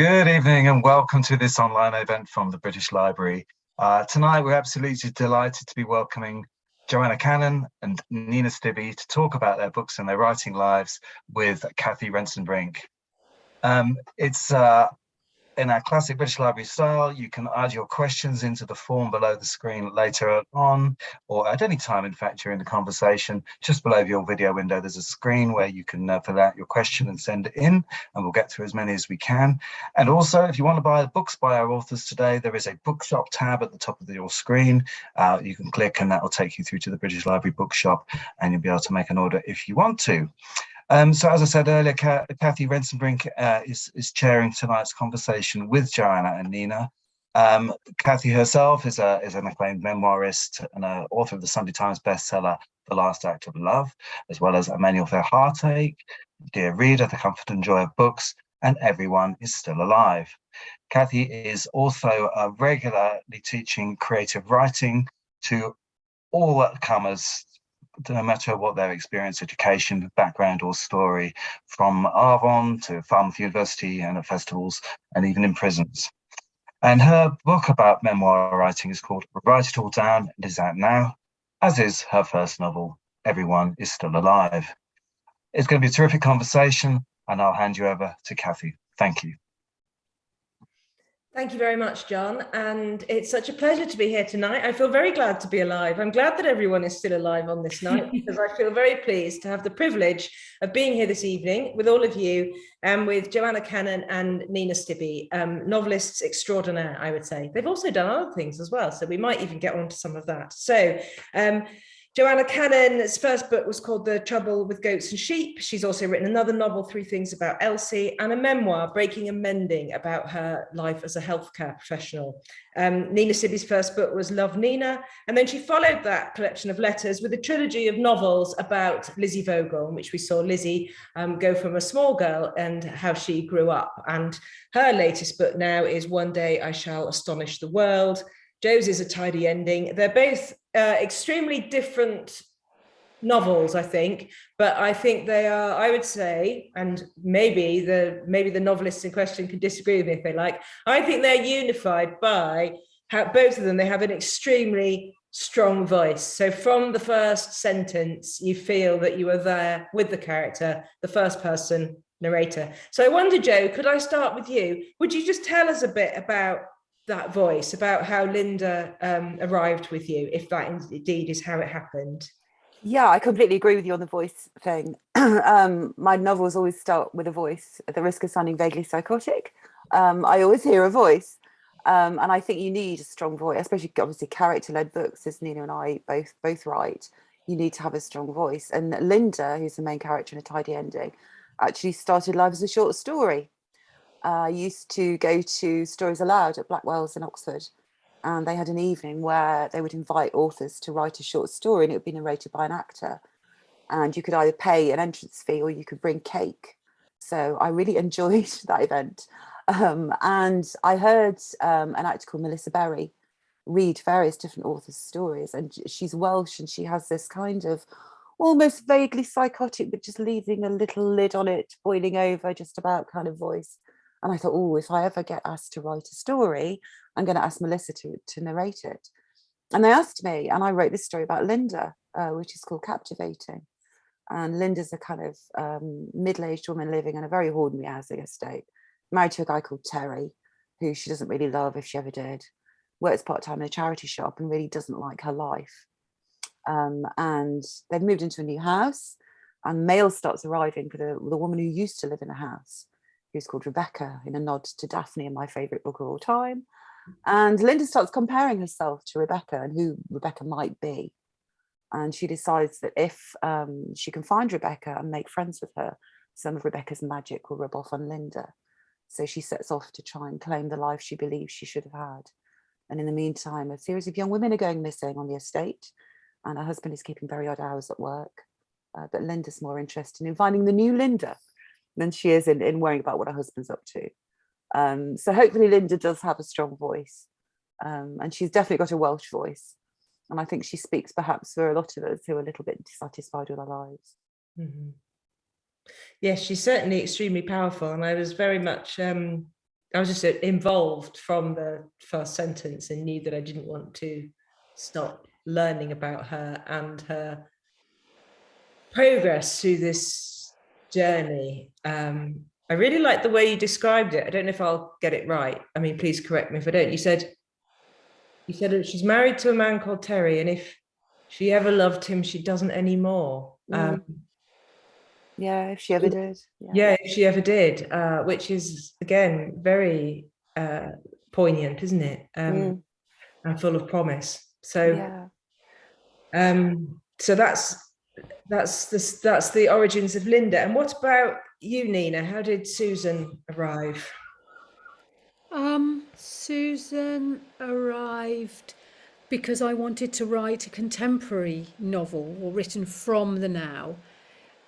Good evening and welcome to this online event from the British Library. Uh, tonight we're absolutely delighted to be welcoming Joanna Cannon and Nina Stibbe to talk about their books and their writing lives with Kathy Rentzenbrink. Um, it's uh, in our classic British Library style, you can add your questions into the form below the screen later on, or at any time, in fact, during the conversation. Just below your video window, there's a screen where you can uh, fill out your question and send it in, and we'll get through as many as we can. And also, if you want to buy books by our authors today, there is a bookshop tab at the top of your screen. Uh, you can click and that will take you through to the British Library bookshop, and you'll be able to make an order if you want to. Um, so as I said earlier, Kathy Rentzenbrink uh, is, is chairing tonight's conversation with Joanna and Nina. Um, Kathy herself is, a, is an acclaimed memoirist and an author of the Sunday Times bestseller, The Last Act of Love, as well as A Manual for Heartache, Dear Reader, The Comfort and Joy of Books, and Everyone is Still Alive. Kathy is also uh, regularly teaching creative writing to all comers no matter what their experience, education, background or story, from Arvon to Falmouth University and at festivals and even in prisons. And her book about memoir writing is called Write It All Down and is out now, as is her first novel, Everyone is Still Alive. It's going to be a terrific conversation and I'll hand you over to Kathy. Thank you. Thank you very much, John. And it's such a pleasure to be here tonight. I feel very glad to be alive. I'm glad that everyone is still alive on this night because I feel very pleased to have the privilege of being here this evening with all of you and with Joanna Cannon and Nina Stibbe, um, novelists extraordinaire, I would say. They've also done other things as well, so we might even get on to some of that. So um, Joanna Cannon's first book was called The Trouble with Goats and Sheep. She's also written another novel, Three Things About Elsie, and a memoir, Breaking and Mending, about her life as a healthcare professional. Um, Nina Stibbe's first book was Love Nina, and then she followed that collection of letters with a trilogy of novels about Lizzie Vogel, in which we saw Lizzie um, go from a small girl and how she grew up. And her latest book now is One Day I Shall Astonish the World, Joe's is a tidy ending. They're both uh, extremely different novels, I think, but I think they are, I would say, and maybe the maybe the novelists in question can disagree with me if they like, I think they're unified by how both of them, they have an extremely strong voice. So from the first sentence, you feel that you are there with the character, the first person narrator. So I wonder, Joe, could I start with you? Would you just tell us a bit about that voice about how Linda um, arrived with you, if that indeed is how it happened. Yeah, I completely agree with you on the voice thing. um, my novels always start with a voice, at the risk of sounding vaguely psychotic. Um, I always hear a voice. Um, and I think you need a strong voice, especially obviously character-led books, as Nina and I both both write. You need to have a strong voice. And Linda, who's the main character in A Tidy Ending, actually started life as a short story. I used to go to Stories Aloud at Blackwell's in Oxford and they had an evening where they would invite authors to write a short story and it would be narrated by an actor. And you could either pay an entrance fee or you could bring cake. So I really enjoyed that event. Um, and I heard um, an actor called Melissa Berry read various different authors stories and she's Welsh and she has this kind of almost vaguely psychotic but just leaving a little lid on it boiling over just about kind of voice and I thought, oh, if I ever get asked to write a story, I'm going to ask Melissa to, to narrate it. And they asked me, and I wrote this story about Linda, uh, which is called Captivating. And Linda's a kind of um, middle-aged woman living in a very ordinary housing estate, married to a guy called Terry, who she doesn't really love if she ever did, works part-time in a charity shop and really doesn't like her life. Um, and they've moved into a new house and mail starts arriving for the, the woman who used to live in the house who's called Rebecca in a nod to Daphne in my favorite book of all time. And Linda starts comparing herself to Rebecca and who Rebecca might be. And she decides that if um, she can find Rebecca and make friends with her, some of Rebecca's magic will rub off on Linda. So she sets off to try and claim the life she believes she should have had. And in the meantime, a series of young women are going missing on the estate and her husband is keeping very odd hours at work. Uh, but Linda's more interested in finding the new Linda than she is in, in worrying about what her husband's up to. Um, so hopefully Linda does have a strong voice um, and she's definitely got a Welsh voice. And I think she speaks perhaps for a lot of us who are a little bit dissatisfied with our lives. Mm -hmm. Yes, she's certainly extremely powerful. And I was very much um, I was just uh, involved from the first sentence and knew that I didn't want to stop learning about her and her progress through this journey. Um, I really like the way you described it. I don't know if I'll get it right. I mean, please correct me if I don't. You said, you said she's married to a man called Terry, and if she ever loved him, she doesn't anymore. Um, Yeah, if she ever did. yeah, if she ever did, uh, which is again very uh, poignant, isn't it? Um, Mm. And full of promise. So, Yeah. um, so that's that's the that's the origins of Linda. And what about you, Nina? How did Susan arrive? Um, Susan arrived because I wanted to write a contemporary novel or written from the now,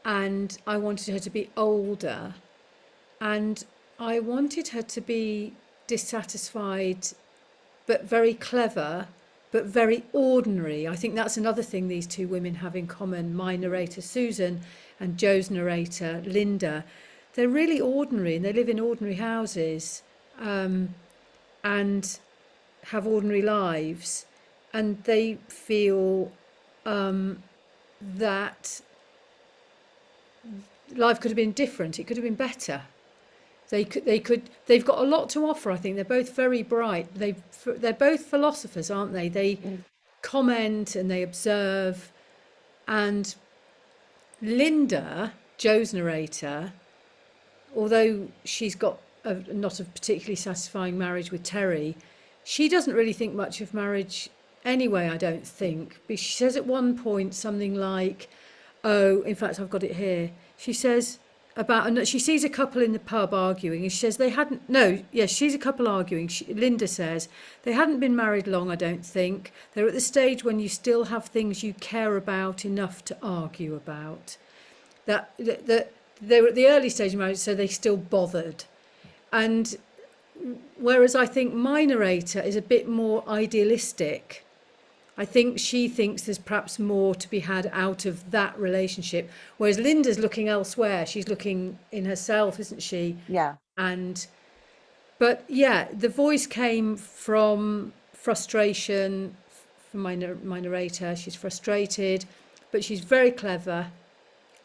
and I wanted her to be older, and I wanted her to be dissatisfied, but very clever, but very ordinary. I think that's another thing these two women have in common. My narrator Susan and Joe's narrator Linda, they're really ordinary and they live in ordinary houses um, and have ordinary lives, and they feel um, that life could have been different. It could have been better. They could. They could. They've got a lot to offer. I think they're both very bright. They. They're both philosophers, aren't they? They mm. comment and they observe, and Linda, Joe's narrator, although she's got a, not a particularly satisfying marriage with Terry, she doesn't really think much of marriage anyway, I don't think. But she says at one point something like, oh, in fact, I've got it here. She says about, and she sees a couple in the pub arguing, and she says they hadn't, no, yes, she's a couple arguing. She, Linda says they hadn't been married long, I don't think. They're at the stage when you still have things you care about enough to argue about. That, that, that they were at the early stage of marriage, so they still bothered. And whereas I think my narrator is a bit more idealistic, I think she thinks there's perhaps more to be had out of that relationship. Whereas Linda's looking elsewhere. She's looking in herself, isn't she? Yeah. And, but yeah, the voice came from frustration from my, my narrator. She's frustrated, but she's very clever,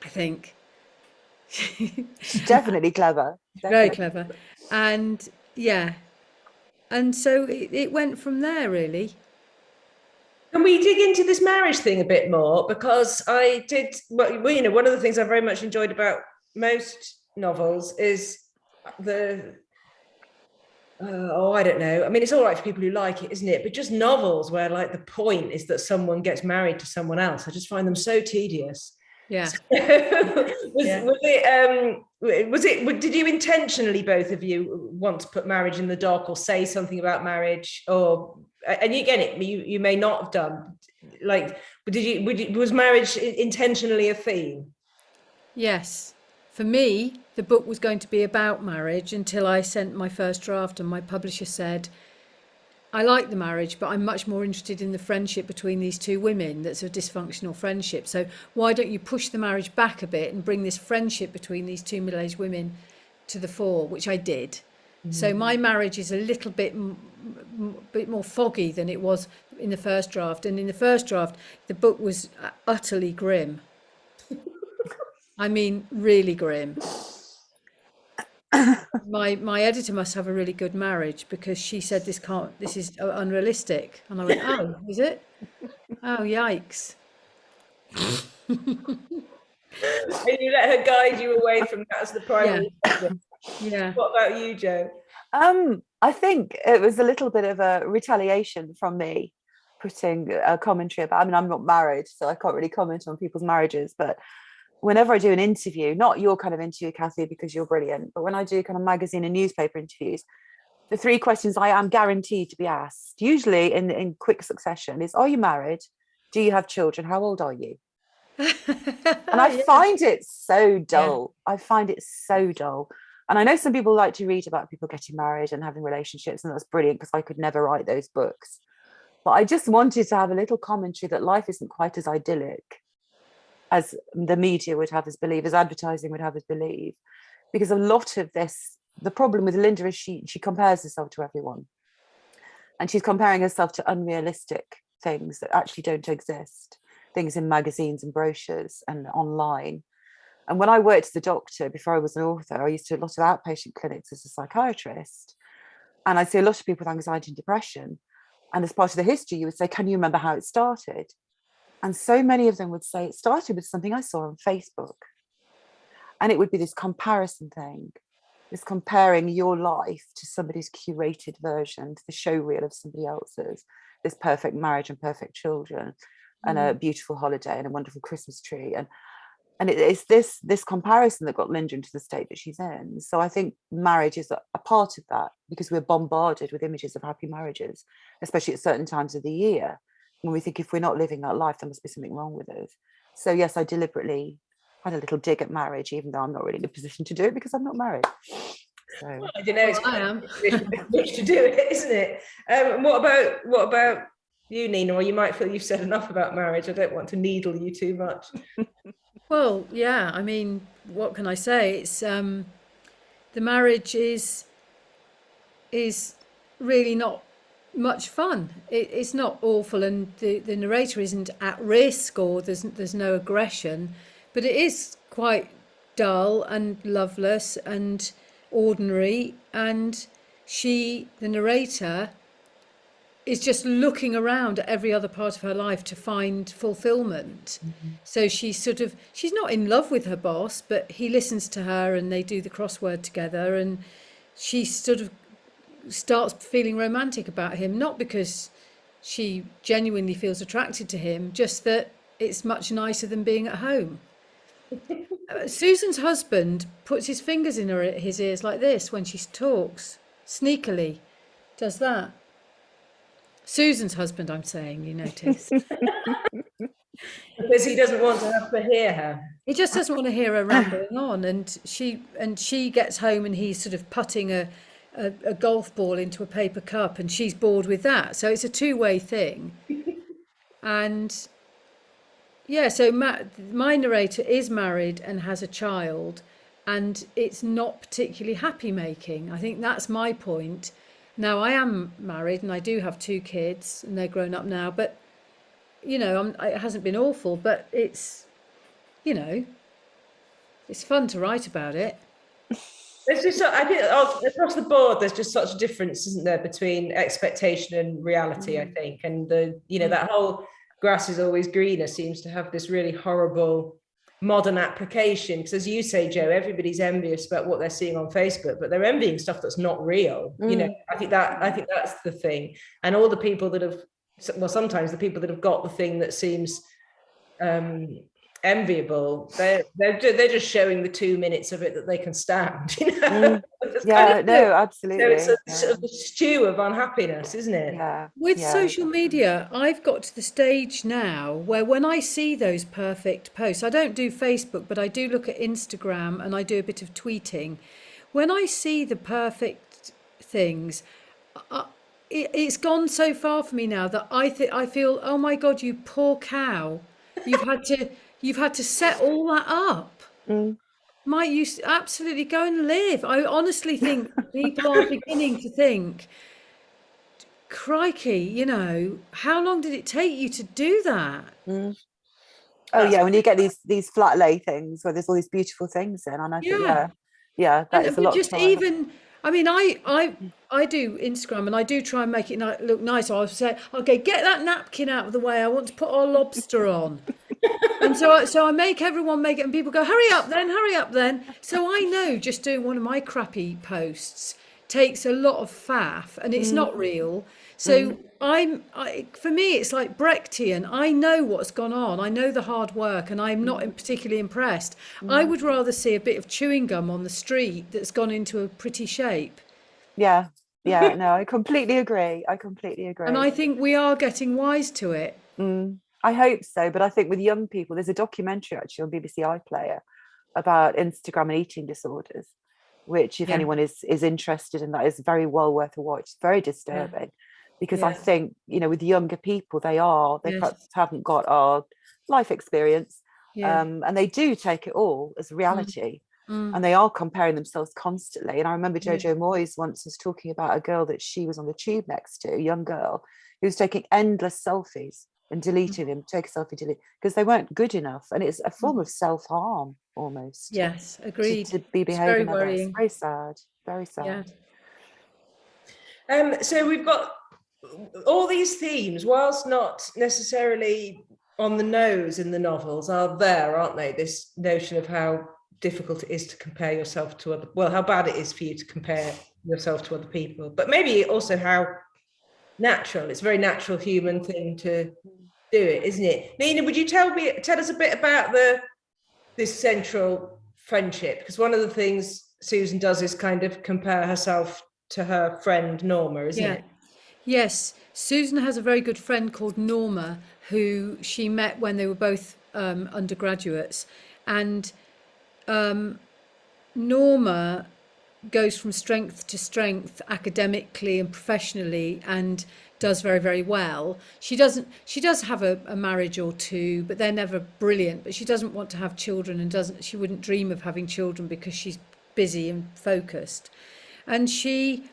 I think. She's definitely clever. very clever and yeah and so it, it went from there really Can we dig into this marriage thing a bit more? Because I did, well, you know, one of the things I very much enjoyed about most novels is the, uh, oh, I don't know. I mean, it's all right for people who like it, isn't it? But just novels where like the point is that someone gets married to someone else. I just find them so tedious. yeah was, Yeah. was it um was it did you intentionally both of you want to put marriage in the dock or say something about marriage or and you get it you you may not have done like did you, would you was marriage intentionally a theme yes for me the book was going to be about marriage until i sent my first draft and my publisher said I like the marriage, but I'm much more interested in the friendship between these two women that's a dysfunctional friendship. So why don't you push the marriage back a bit and bring this friendship between these two middle-aged women to the fore, which I did. Mm-hmm. So my marriage is a little bit bit more foggy than it was in the first draft. And in the first draft, the book was uh, utterly grim. I mean, really grim. my my editor must have a really good marriage because she said this can't this is uh, unrealistic and i went oh is it oh yikes and you let her guide you away from that as the primary subject. yeah what about you joe Um, I think it was a little bit of a retaliation from me putting a commentary about. I mean, I'm not married, so I can't really comment on people's marriages. But whenever I do an interview, not your kind of interview, Kathy, because you're brilliant, but when I do kind of magazine and newspaper interviews, the three questions I am guaranteed to be asked, usually in in quick succession, is: Are you married? Do you have children? How old are you? and I Yeah. find it so dull. I find it so dull. And I know some people like to read about people getting married and having relationships, and that's brilliant because I could never write those books. But I just wanted to have a little commentary that life isn't quite as idyllic as the media would have us believe, as advertising would have us believe, because a lot of this the problem with Linda is she she compares herself to everyone, and she's comparing herself to unrealistic things that actually don't exist, things in magazines and brochures and online. And when I worked as a doctor before I was an author, I used to do a lot of outpatient clinics as a psychiatrist, and I see a lot of people with anxiety and depression. And as part of the history, you would say, "Can you remember how it started?" And so many of them would say it started with something I saw on Facebook. And it would be this comparison thing, this comparing your life to somebody's curated version, to the show reel of somebody else's, this perfect marriage and perfect children, and a mm. beautiful holiday and a wonderful Christmas tree. And and it, it's this this comparison that got Linda into the state that she's in. So I think marriage is a, a part of that because we're bombarded with images of happy marriages, especially at certain times of the year when we think if we're not living that life, there must be something wrong with us. So yes, I deliberately had a little dig at marriage, even though I'm not really in a position to do it because I'm not married. So I don't know. It's Well, I am. a to do it, isn't it? Um, what about what about you, Nina? Or you might feel you've said enough about marriage. I don't want to needle you too much. Well, yeah, I mean, what can I say? It's um the marriage is is really not much fun. It, it's not awful and the, the narrator isn't at risk or there's there's no aggression, but it is quite dull and loveless and ordinary and she the narrator is just looking around at every other part of her life to find fulfillment. So she's sort of she's not in love with her boss, but he listens to her and they do the crossword together and she sort of starts feeling romantic about him not because she genuinely feels attracted to him, just that it's much nicer than being at home. Uh, Susan's husband puts his fingers in her his ears like this when she talks, sneakily, does that. Susan's husband, I'm saying, you notice. Because he doesn't want to have to hear her. he just doesn't want to hear her rambling on, and she and she gets home and he's sort of putting a, a, a golf ball into a paper cup, and she's bored with that. So it's a two-way thing, and yeah. So ma- my narrator is married and has a child, and it's not particularly happy making. I think that's my point. Now I am married and I do have two kids, and they're grown up now, but you know, I'm, it hasn't been awful, but it's, you know, it's fun to write about it. There's just, I think oh, across the board, there's just such a difference, isn't there, between expectation and reality, I mm. think. And the, you know, that whole grass is always greener seems to have this really horrible modern application. Because as you say, Joe, everybody's envious about what they're seeing on Facebook, but they're envying stuff that's not real. You know, I think that I think that's the thing. And all the people that have well, sometimes the people that have got the thing that seems um enviable they're they're, they're just showing the two minutes of it that they can stand you know mm. It's kind yeah, of- no, absolutely. so it's a yeah. sort of a stew of unhappiness isn't it yeah, With yeah, social media, I've got to the stage now where when I see those perfect posts, I don't do Facebook, but I do look at Instagram and I do a bit of tweeting. When I see the perfect things, I, it, it's gone so far for me now that I think I feel, oh my God, you poor cow, you've had to you've had to set all that up. Mm. Might you absolutely go and live? I honestly think people are beginning to think, crikey, you know, how long did it take you to do that? Oh That's- yeah, when you get these these flat lay things where there's all these beautiful things in, and I think Yeah. yeah, yeah, that And is a lot. just even, I mean, I I I do Instagram and I do try and make it look nice. I'll say, okay, get that napkin out of the way. I want to put our lobster on. And so I, so I make everyone make it, and people go, hurry up then, hurry up then. So I know just doing one of my crappy posts takes a lot of faff, and it's not mm. real. So mm. I'm, I, for me, it's like Brechtian. I know what's gone on. I know the hard work, and I'm not mm. particularly impressed. I would rather see a bit of chewing gum on the street that's gone into a pretty shape. yeah, yeah, no, I completely agree. I completely agree. And I think we are getting wise to it. Mm, I hope so, but I think with young people, there's a documentary actually on BBC iPlayer about Instagram and eating disorders, which, if Yeah. anyone is is interested in that, is very well worth a watch. It's very disturbing because I think you know with younger people, they are they Yes. perhaps haven't got our life experience, Yeah. um, and they do take it all as reality. Mm. and they are comparing themselves constantly. And I remember Yeah. Jojo Moyes once was talking about a girl that she was on the tube next to, a young girl, who was taking endless selfies and deleting them, take a selfie, delete, because they weren't good enough. And it's a form of self-harm almost. Yes, agreed. to be It's very behaving like that. It's very sad. Very sad. Yeah. Um, so we've got all these themes, whilst not necessarily on the nose in the novels, are there, aren't they? This notion of how difficult it is to compare yourself to other, well, how bad it is for you to compare yourself to other people, but maybe also how natural. It's a very natural human thing to do it, isn't it? Nina, would you tell me, tell us a bit about the this central friendship? Because one of the things Susan does is kind of compare herself to her friend Norma, isn't Yeah. it? Yes, Susan has a very good friend called Norma who she met when they were both um, undergraduates, and um, Norma goes from strength to strength academically and professionally and does very very well she doesn't she does have a, a marriage or two but they're never brilliant but she doesn't want to have children and doesn't she wouldn't dream of having children because she's busy and focused and she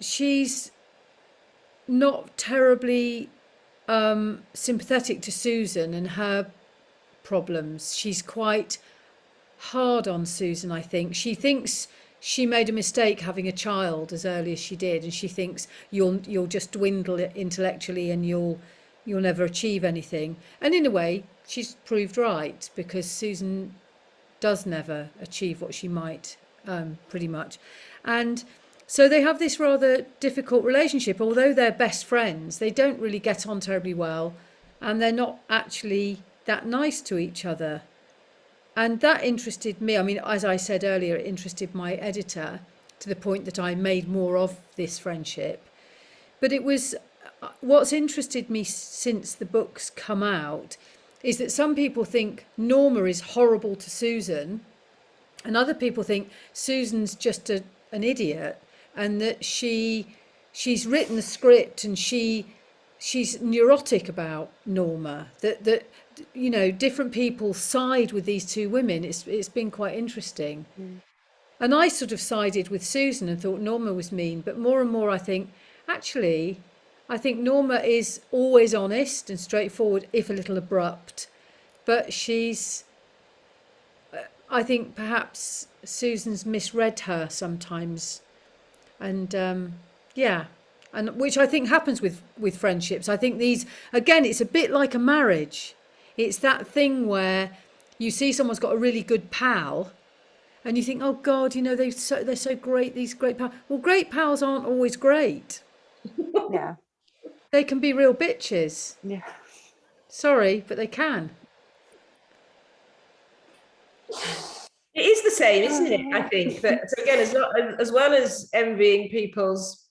she's not terribly um, sympathetic to Susan and her problems. She's quite hard on Susan, I think. She thinks she made a mistake having a child as early as she did, and she thinks you'll you'll just dwindle intellectually and you'll you'll never achieve anything. And in a way, she's proved right because Susan does never achieve what she might, um, pretty much. And so they have this rather difficult relationship. Although they're best friends, they don't really get on terribly well, and they're not actually that nice to each other. And that interested me. I mean, as I said earlier, it interested my editor to the point that I made more of this friendship. But it was uh, what's interested me since the books come out is that some people think Norma is horrible to Susan, and other people think Susan's just a, an idiot, and that she she's written the script and she she's neurotic about Norma. That that you know different people side with these two women. It's it's been quite interesting. And I sort of sided with Susan and thought Norma was mean, but more and more I think actually I think Norma is always honest and straightforward, if a little abrupt, but she's. I think perhaps Susan's misread her sometimes, and um, yeah, and which I think happens with with friendships. I think these again, it's a bit like a marriage. It's that thing where you see someone's got a really good pal, and you think, oh God, you know they so they're so great. These great pals. Well, great pals aren't always great. Yeah. They can be real bitches. Yeah. Sorry, but they can. It is the same, isn't it? I oh, think that so again, as, not, as well as envying people's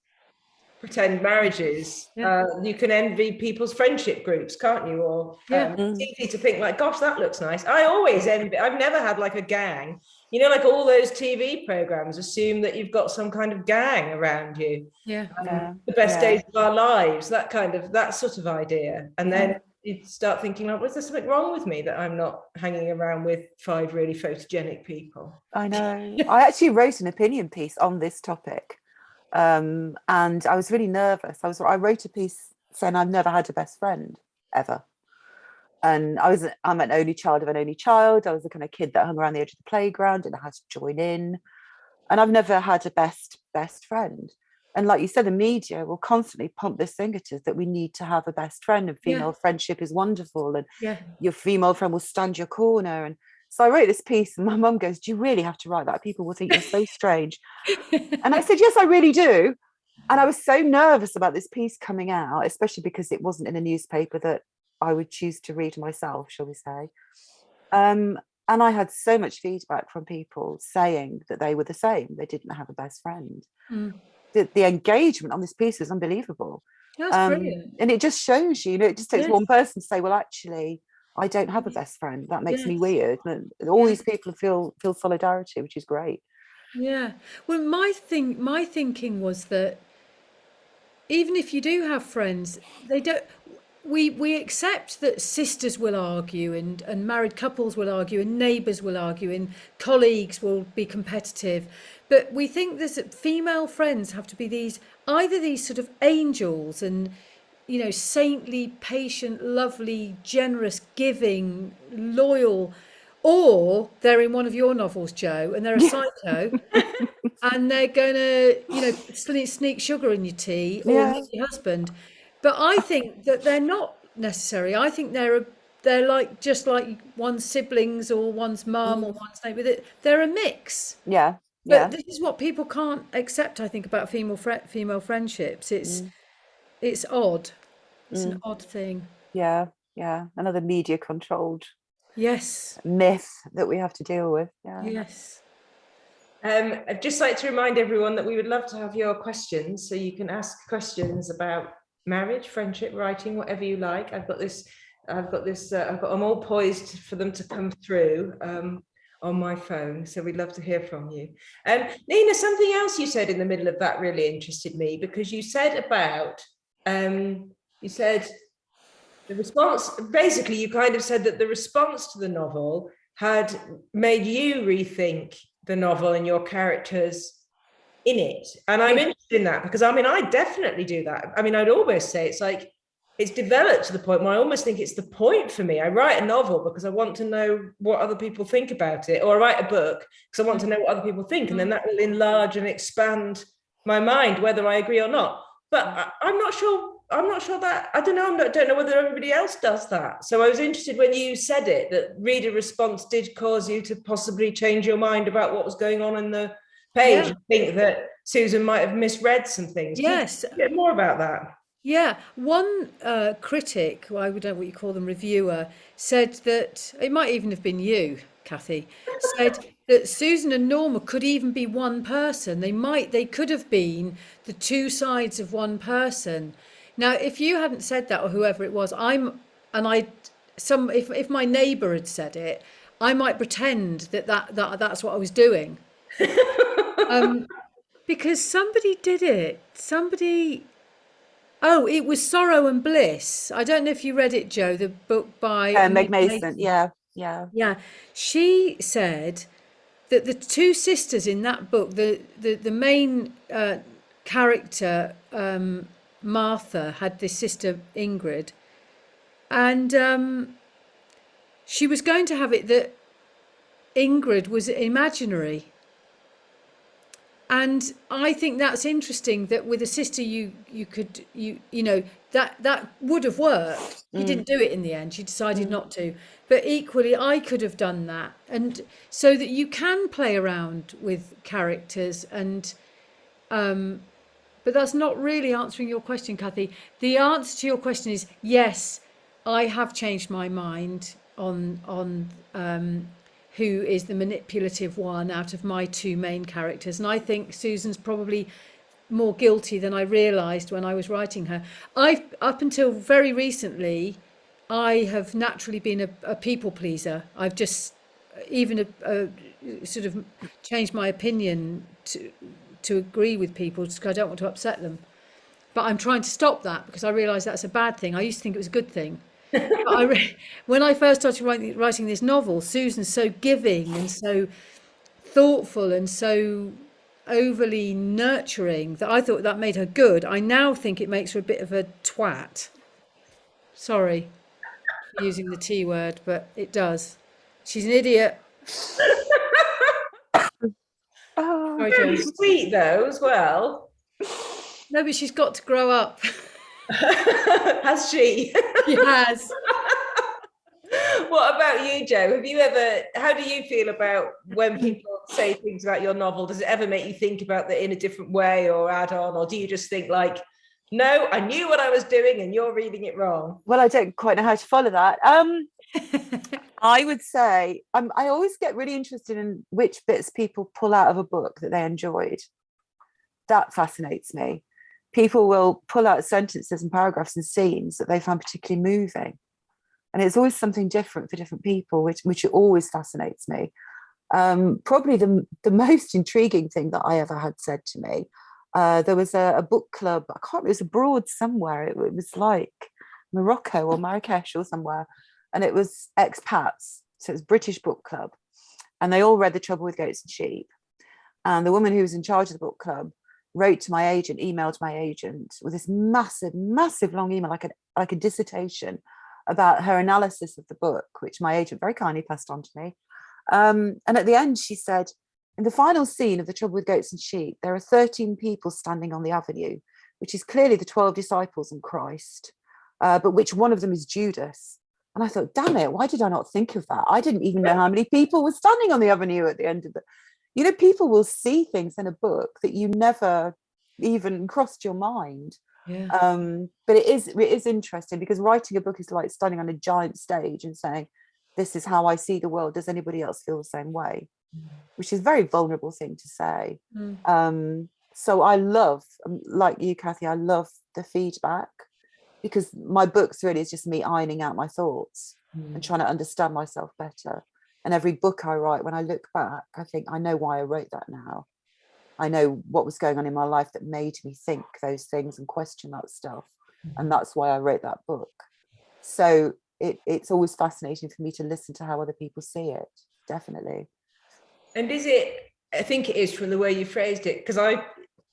pretend marriages, Yeah. uh, you can envy people's friendship groups, can't you? Or Yeah. um, it's easy to think like, "Gosh, that looks nice." I always envy. I've never had like a gang. You know, like all those TV programs assume that you've got some kind of gang around you. Yeah. Um, Yeah. The best Yeah. days of our lives, that kind of that sort of idea, and then you start thinking, like, was there something wrong with me that I'm not hanging around with five really photogenic people? I know. I actually wrote an opinion piece on this topic, um, and I was really nervous. I was I wrote a piece saying I've never had a best friend ever, and I was I'm an only child of an only child. I was the kind of kid that hung around the edge of the playground and I had to join in, and I've never had a best best friend. And like you said, the media will constantly pump this thing at us that we need to have a best friend, and Yeah. female friendship is wonderful, and Yeah. your female friend will stand your corner. And so I wrote this piece, and my mum goes, Do you really have to write that? People will think you're so strange. And I said, Yes, I really do. And I was so nervous about this piece coming out, especially because it wasn't in a newspaper that I would choose to read myself, shall we say. Um, and I had so much feedback from people saying that they were the same, they didn't have a best friend. Mm. The, the engagement on this piece was unbelievable. That's Um, brilliant. and it just shows you, you know, it just takes Yes. one person to say, well, actually, I don't have a best friend. That makes me weird. And all these people feel feel solidarity, which is great. Yeah. Well, my thing, my thinking was that even if you do have friends, they don't. we we accept that sisters will argue and and married couples will argue and neighbours will argue and colleagues will be competitive but we think that female friends have to be these either these sort of angels and you know saintly patient lovely generous giving loyal or they're in one of your novels joe and they're a psycho and they're gonna you know sneak, sneak sugar in your tea or Yeah. your husband but I think that they're not necessary. I think they're a, they're like just like one's siblings or one's mum mm. or one's neighbour. They- They're a mix. Yeah. But Yeah. this is what people can't accept. I think about female female friendships. It's mm. It's odd. It's an odd thing. Yeah. Yeah. Another media controlled Yes. myth that we have to deal with. Yeah. Yes. Um, I'd just like to remind everyone that we would love to have your questions, so you can ask questions about marriage, friendship, writing, whatever you like. I've got this, I've got this, uh, I've got them all poised for them to come through um, on my phone, so we'd love to hear from you. Um, Nina, something else you said in the middle of that really interested me because you said about, um, you said the response, basically you kind of said that the response to the novel had made you rethink the novel and your characters in it. And I'm interested in that because I mean, I definitely do that. I mean, I'd almost say it's like, it's developed to the point where I almost think it's the point for me. I write a novel because I want to know what other people think about it, or I write a book because I want to know what other people think, and then that will enlarge and expand my mind, whether I agree or not. But I, I'm not sure. I'm not sure that I don't know. I'm not, don't know whether everybody else does that. So I was interested when you said it that reader response did cause you to possibly change your mind about what was going on in the page. Yeah. I think that Susan might have misread some things. Yes. Get more about that. Yeah, one uh, critic, well, I don't know what you call them, reviewer, said that it might even have been you, Kathy, said that Susan and Norma could even be one person. They might, they could have been the two sides of one person. Now, if you hadn't said that or whoever it was, I'm, and I, some, if if my neighbour had said it, I might pretend that that, that that's what I was doing. um, because somebody did it. Somebody Oh, it was Sorrow and Bliss. I don't know if you read it, Joe, the book by Uh, Meg Meg Mason. Yeah. Yeah. Yeah, she said that the two sisters in that book, the the the main uh, character um, Martha had this sister Ingrid, and um, she was going to have it that Ingrid was imaginary. And I think that's interesting that with a sister you you could you you know that that would have worked. You didn't do it in the end. You decided not to. But equally I could have done that. And so that you can play around with characters and um but that's not really answering your question, Kathy. The answer to your question is yes, I have changed my mind on on um, who is the manipulative one out of my two main characters, and I think Susan's probably more guilty than I realised when I was writing her. I've up until very recently, I have naturally been a, a people pleaser. I've just uh, even a, a, sort of changed my opinion to to agree with people because I don't want to upset them. But I'm trying to stop that because I realise that's a bad thing. I used to think it was a good thing. I re- when I first started writing, writing this novel, Susan's so giving and so thoughtful and so overly nurturing that I thought that made her good. I now think it makes her a bit of a twat. Sorry for using the T word, but it does. She's an idiot. Oh, Sorry, Very Jo. sweet though, as well. No, but she's got to grow up. Has she? she has. what about you, Joe? Have you ever, how do you feel about when people say things about your novel? Does it ever make you think about that in a different way or add on? Or do you just think like, no, I knew what I was doing and you're reading it wrong? well, I don't quite know how to follow that. Um, I would say um, I always get really interested in which bits people pull out of a book that they enjoyed. That fascinates me. People will pull out sentences and paragraphs and scenes that they find particularly moving. And it's always something different for different people, which, which always fascinates me. Um, probably the, the most intriguing thing that I ever had said to me, uh, there was a, a book club, I can't, it was abroad somewhere. It, it was like Morocco or Marrakesh or somewhere, and it was expats, so it's British book club, and they all read The Trouble with Goats and Sheep. And the woman who was in charge of the book club wrote to my agent, emailed my agent with this massive, massive long email, like a like a dissertation about her analysis of the book, which my agent very kindly passed on to me. Um, and at the end, she said, in the final scene of The Trouble with Goats and Sheep, there are 13 people standing on the avenue, which is clearly the 12 disciples and Christ, uh, but which one of them is Judas. And I thought, damn it, why did I not think of that? I didn't even know how many people were standing on the avenue at the end of the, you know, people will see things in a book that you never even crossed your mind. Yeah. Um, but it is it is interesting because writing a book is like standing on a giant stage and saying, this is how I see the world. Does anybody else feel the same way? Which is a very vulnerable thing to say. Mm. Um, so I love, um, like you, Kathy, I love the feedback because my books really is just me ironing out my thoughts and trying to understand myself better. And every book I write, when I look back, I think I know why I wrote that now. I know what was going on in my life that made me think those things and question that stuff. Mm. And that's why I wrote that book. So it, it's always fascinating for me to listen to how other people see it. Definitely. And is it, I think it is from the way you phrased it, because I,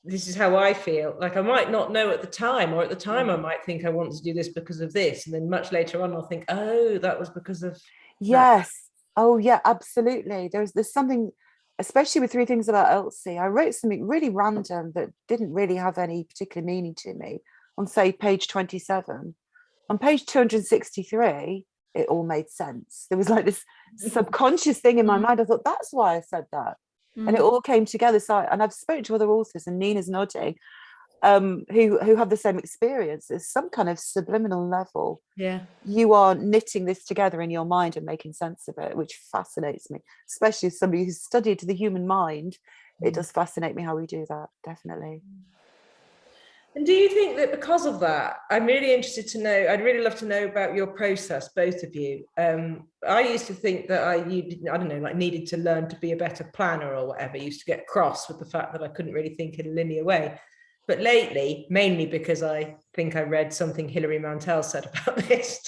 this is how I feel. Like I might not know at the time, or at the time I mm. might think I want to do this because of this. And then much later on, I'll think, oh, that was because of Yes. Oh yeah, absolutely. There's there's something, especially with three things about Elsie. I wrote something really random that didn't really have any particular meaning to me on say page 27. On page 263, it all made sense. There was like this subconscious thing in my Mm. mind. I thought that's why I said that. and it Mm. all came together. So, I- and I've spoken to other authors, and Nina's nodding, um, who who have the same experience. There's some kind of subliminal level. Yeah. You are knitting this together in your mind and making sense of it, which fascinates me. Especially as somebody who's studied the human mind, it does fascinate me how we do that. Definitely. And do you think that because of that, I'm really interested to know, I'd really love to know about your process, both of you. Um, I used to think that I, you, didn't- I don't know, like needed to learn to be a better planner or whatever, used to get cross with the fact that I couldn't really think in a linear way. But lately, mainly because I think I read something Hilary Mantel said about this,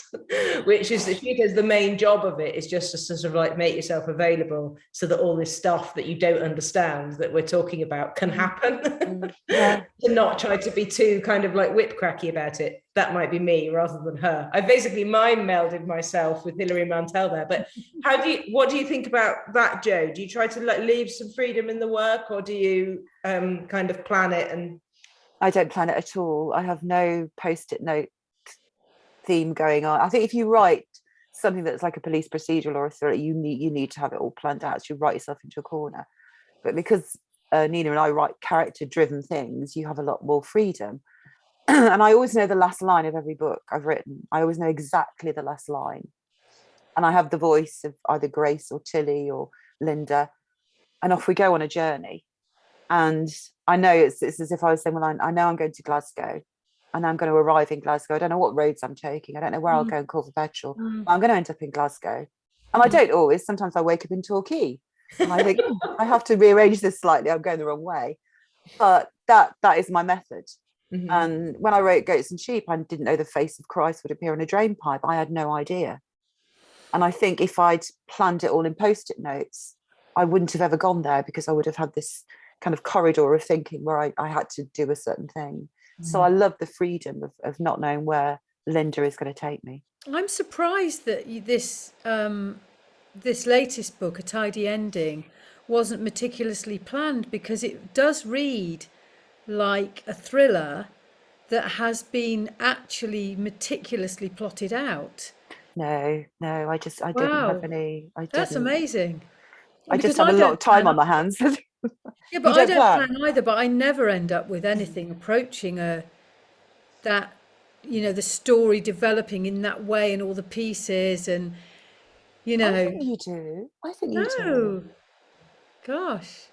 which is that she does the main job of it is just to sort of like make yourself available so that all this stuff that you don't understand that we're talking about can happen. Mm, Yeah. to not try to be too kind of like whip cracky about it. That might be me rather than her. I basically mind melded myself with Hilary Mantel there. But how do you what do you think about that, Joe? Do you try to like leave some freedom in the work or do you um kind of plan it and I don't plan it at all. I have no post-it note theme going on. I think if you write something that's like a police procedural or a thriller, you need you need to have it all planned out. So you write yourself into a corner. But because uh, Nina and I write character-driven things, you have a lot more freedom. and I always know the last line of every book I've written. I always know exactly the last line. And I have the voice of either Grace or Tilly or Linda. And off we go on a journey. And I know it's, it's as if I was saying, well, I, I know I'm going to Glasgow and I'm going to arrive in Glasgow. I don't know what roads I'm taking. I don't know where I'll Mm. go and call for petrol. Mm. but I'm going to end up in Glasgow. And I Mm. don't always. Sometimes I wake up in Torquay and I think "Hmm, I have to rearrange this slightly. I'm going the wrong way. But that that is my method. Mhm. And when I wrote Goats and Sheep, I didn't know the face of Christ would appear in a drain pipe. I had no idea. And I think if I'd planned it all in post-it notes, I wouldn't have ever gone there because I would have had this kind of corridor of thinking where I, I had to do a certain thing. So I love the freedom of, of not knowing where Linda is going to take me. I'm surprised that you, this um, this latest book, A Tidy Ending, wasn't meticulously planned because it does read like a thriller that has been actually meticulously plotted out. No, no, I just I didn't have any. I That's didn't. amazing. I Because just have a lot of time on my hands. Yeah, but I don't don't plan? plan either. But I never end up with anything approaching a that you know the story developing in that way and all the pieces and you know. I think you do. I think you do. no, gosh.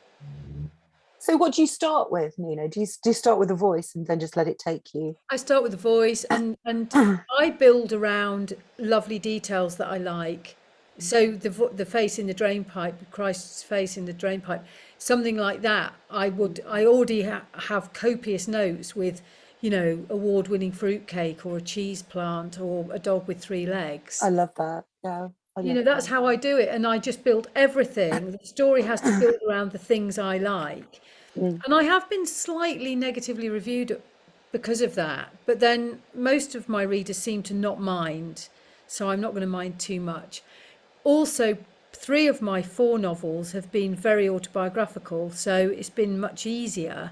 So what do you start with, Nina? Do you, do you start with a voice and then just let it take you? I start with the voice and and I build around lovely details that I like. So the the face in the drain pipe, Christ's face in the drain pipe, something like that. I would I already ha- have copious notes with, you know, award-winning fruitcake or a cheese plant or a dog with three legs. I love that. Yeah. You know, that's that. how I do it. And I just build everything. The story has to build around the things I like. Mm. And I have been slightly negatively reviewed because of that. But then most of my readers seem to not mind. So I'm not going to mind too much. Also, three of my four novels have been very autobiographical. So it's been much easier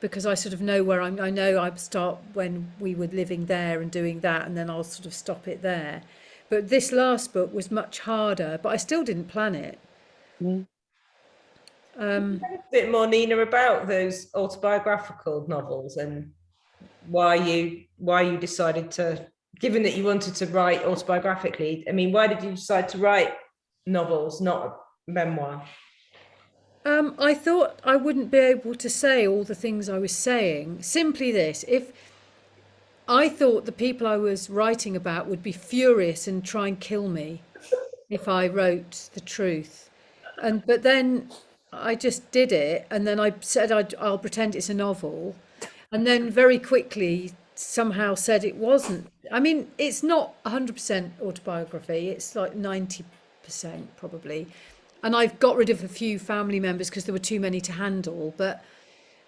because I sort of know where I'm. I know I start when we were living there and doing that, and then I'll sort of stop it there. But this last book was much harder, but I still didn't plan it. Mm. Um, a bit more Nina about those autobiographical novels and why you why you decided to given that you wanted to write autobiographically I mean why did you decide to write novels not a memoir um, I thought I wouldn't be able to say all the things I was saying. Simply this: if I thought the people I was writing about would be furious and try and kill me if I wrote the truth, and but then I just did it, and then I said I'd, I'll pretend it's a novel, and then very quickly somehow said it wasn't. I mean, it's not 100% autobiography; it's like 90% probably, and I've got rid of a few family members because there were too many to handle, but.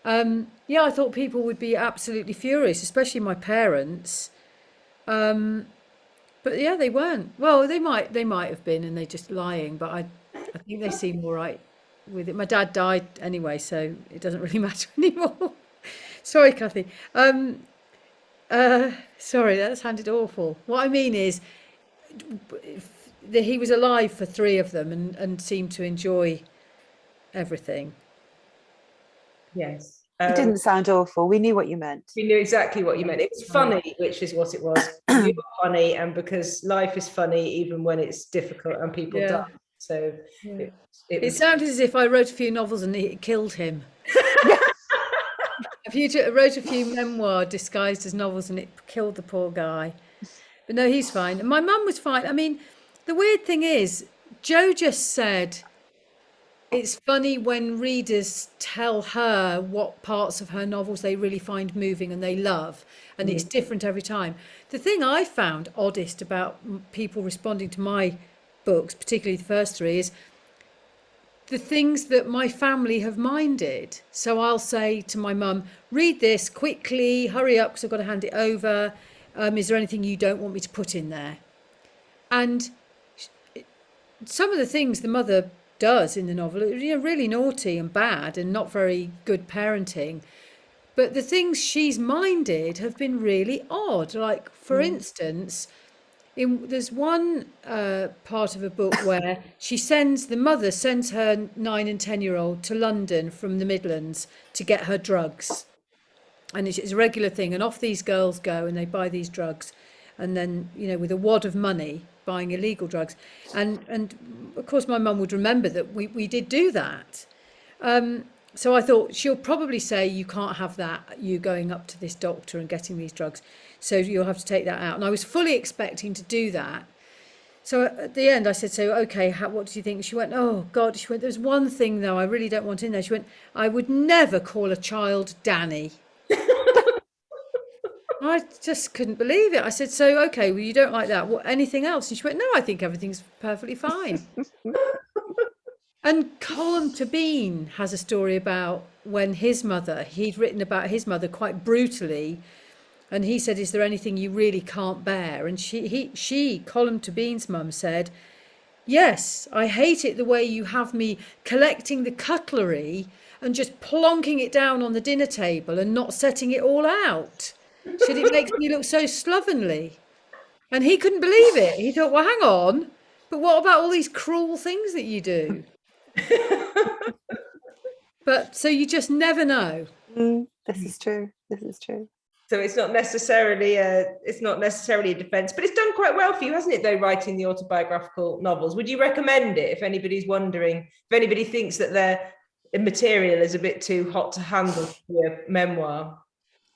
Um, yeah, I thought people would be absolutely furious, especially my parents. Um, but yeah, they weren't. Well, they might they might have been, and they're just lying. But I I think they seem all right with it. My dad died anyway, so it doesn't really matter anymore. sorry, Kathy. Um, uh, sorry, that sounded awful. What I mean is, that he was alive for three of them, and and seemed to enjoy everything. yes It um, didn't sound awful. We knew what you meant. we knew exactly what you meant it was funny which is what it was you were funny and because life is funny even when it's difficult and people Yeah. die so Yeah. it, it It was sounded as if I wrote a few novels and it killed him. If you wrote a few memoir disguised as novels and it killed the poor guy. But no, he's fine. And my mum was fine. I mean, the weird thing is, Joe just said it's funny when readers tell her what parts of her novels they really find moving and they love, and it's different every time. The thing I found oddest about people responding to my books, particularly the first three, is the things that my family have minded. So I'll say to my mum, read this quickly, hurry up because I've got to hand it over. Um, is there anything you don't want me to put in there? And some of the things the mother does in the novel are you know, really naughty and bad and not very good parenting. But the things she's minded have been really odd. Like, for instance, in there's one uh, part of a book where she sends the mother sends her nine and ten year old to London from the Midlands to get her drugs, and it's, it's a regular thing. And off these girls go and they buy these drugs, and then you know with a wad of money buying illegal drugs, and and of course my mum would remember that we we did do that. Um, so I thought she'll probably say you can't have that. You going up to this doctor and getting these drugs, so you'll have to take that out. And I was fully expecting to do that. So at the end, I said, "So okay, how, what do you think?" She went, "Oh God," she went. "There's one thing though, I really don't want in there." She went, "I would never call a child Danny." I just couldn't believe it. I said, "So okay, well you don't like that. What anything else?" And she went, "No, I think everything's perfectly fine." And Colm Tóibín has a story about when his mother, he'd written about his mother quite brutally, and he said, "Is there anything you really can't bear?" And she, he, she, Colm Tóibín's mum said, "Yes, I hate it the way you have me collecting the cutlery and just plonking it down on the dinner table and not setting it all out. Said it makes me look so slovenly." And he couldn't believe it. He thought, "Well, hang on, but what about all these cruel things that you do?" But so you just never know. Mm, this is true. This is true. So it's not necessarily a it's not necessarily a defense, but it's done quite well for you, hasn't it? Though writing the autobiographical novels, would you recommend it if anybody's wondering if anybody thinks that their material is a bit too hot to handle for a memoir?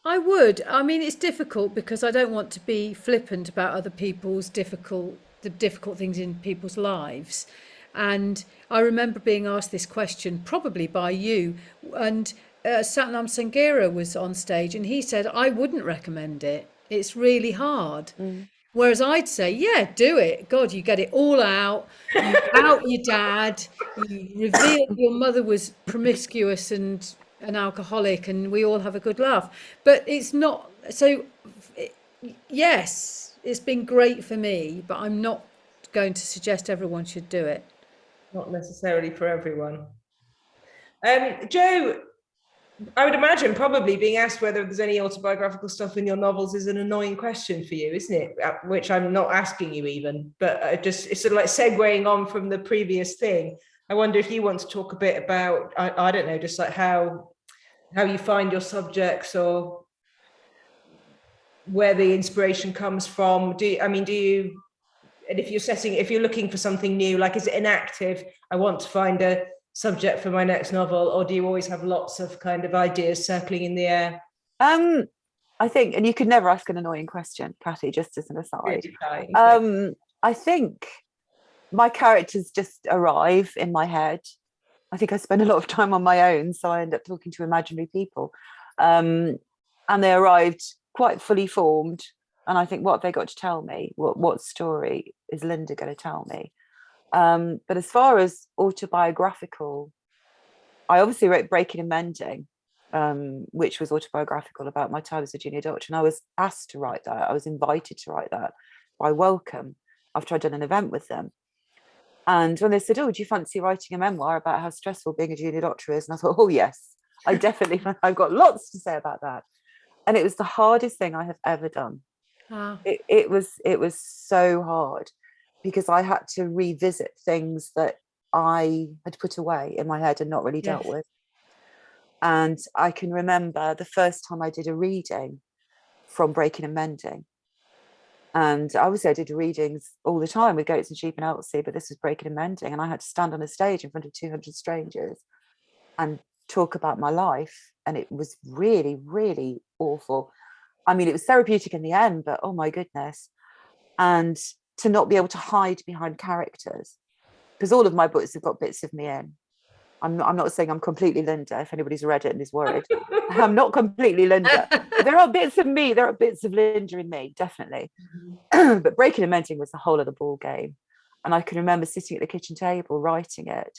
I would. I mean, it's difficult because I don't want to be flippant about other people's difficult, the difficult things in people's lives. And I remember being asked this question, probably by you, and uh, Sathnam Sanghera was on stage and he said, I wouldn't recommend it. It's really hard. Mm. Whereas I'd say, yeah, do it. God, you get it all out. You out your dad. You reveal your mother was promiscuous and an alcoholic, and we all have a good laugh. But it's not. So, it, yes, it's been great for me, but I'm not going to suggest everyone should do it. Not necessarily for everyone. Um, Joe, I would imagine probably being asked whether there's any autobiographical stuff in your novels is an annoying question for you, isn't it? Uh, Which I'm not asking you even, but I just it's sort of like segueing on from the previous thing. I wonder if you want to talk a bit about I, I don't know, just like how how you find your subjects or where the inspiration comes from. Do you, I mean do you and if you're setting if you're looking for something new, like is it inactive? I want to find a subject for my next novel, or do you always have lots of kind of ideas circling in the air? Um, I think, and you could never ask an annoying question, Patty, just as an aside. Um, I think my characters just arrive in my head. I think I spend a lot of time on my own, so I end up talking to imaginary people. Um, and they arrived quite fully formed. And I think, what have they got to tell me? What what story is Linda going to tell me? Um, but as far as autobiographical, I obviously wrote Breaking and Mending, um, which was autobiographical about my time as a junior doctor. And I was asked to write that. I was invited to write that by Wellcome after I'd done an event with them. And when they said, "Oh, do you fancy writing a memoir about how stressful being a junior doctor is?" and I thought, "Oh yes, I definitely, I've got lots to say about that." And it was the hardest thing I have ever done. Ah, It, it was it was so hard because I had to revisit things that I had put away in my head and not really dealt Yes. with. And I can remember the first time I did a reading from Breaking and Mending. And obviously I did readings all the time with Goats and Sheep and Elsie, but this was Breaking and Mending. And I had to stand on a stage in front of 200 strangers and talk about my life. And it was really, really awful. I mean, it was therapeutic in the end, but oh my goodness. And to not be able to hide behind characters, because all of my books have got bits of me in. I'm not, I'm not saying I'm completely Linda, if anybody's read it and is worried. I'm not completely Linda. There are bits of me, there are bits of Linda in me, definitely. Mm-hmm. but Breaking and Mending was the whole of the ball game. And I can remember sitting at the kitchen table writing it.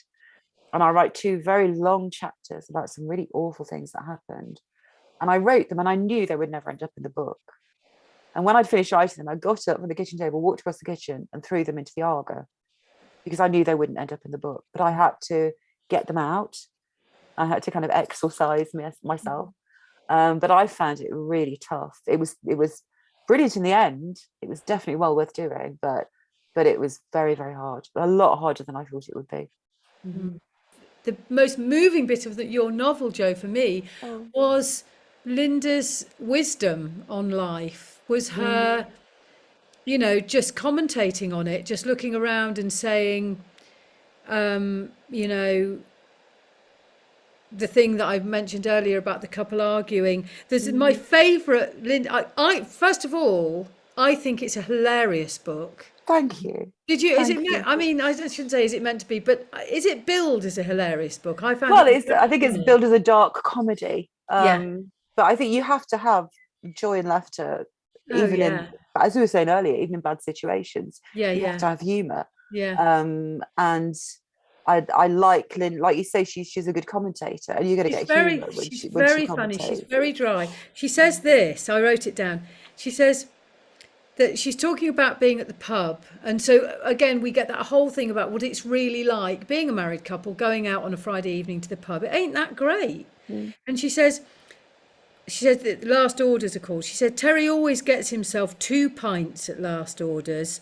And I write two very long chapters about some really awful things that happened. And I wrote them and I knew they would never end up in the book. And when I'd finished writing them, I got up from the kitchen table, walked across the kitchen and threw them into the Aga because I knew they wouldn't end up in the book. But I had to get them out. I had to kind of exorcise myself. Mm. Um, but I found it really tough. It was it was brilliant in the end. It was definitely well worth doing, but but it was very very hard. A lot harder than I thought it would be. Mm-hmm. the most moving bit of the, your novel, Joe, for me, Oh. was Linda's wisdom on life. Was her, mm. you know, just commentating on it, just looking around and saying, um, you know, the thing that I've mentioned earlier about the couple arguing. There's my favourite Linda. I, I first of all, I think it's a hilarious book. Thank you. Did you? Is it? You. I mean, I shouldn't say is it meant to be, but is it billed as a hilarious book? I found. Well, it it's I think it's billed as a dark comedy. Yeah. Um, but I think you have to have joy and laughter, Oh, even yeah. in as we were saying earlier, even in bad situations. Yeah, You yeah, have to have humour. yeah. Um, and I I like Lynn, like you say, she's she's a good commentator, and you're going to She's get very, when she's she when very she funny. She's very dry. She says this. I wrote it down. She says that she's talking about being at the pub, and so again we get that whole thing about what it's really like being a married couple going out on a Friday evening to the pub. It ain't that great. And she says. She said that last orders are called. She said Terry always gets himself two pints at last orders,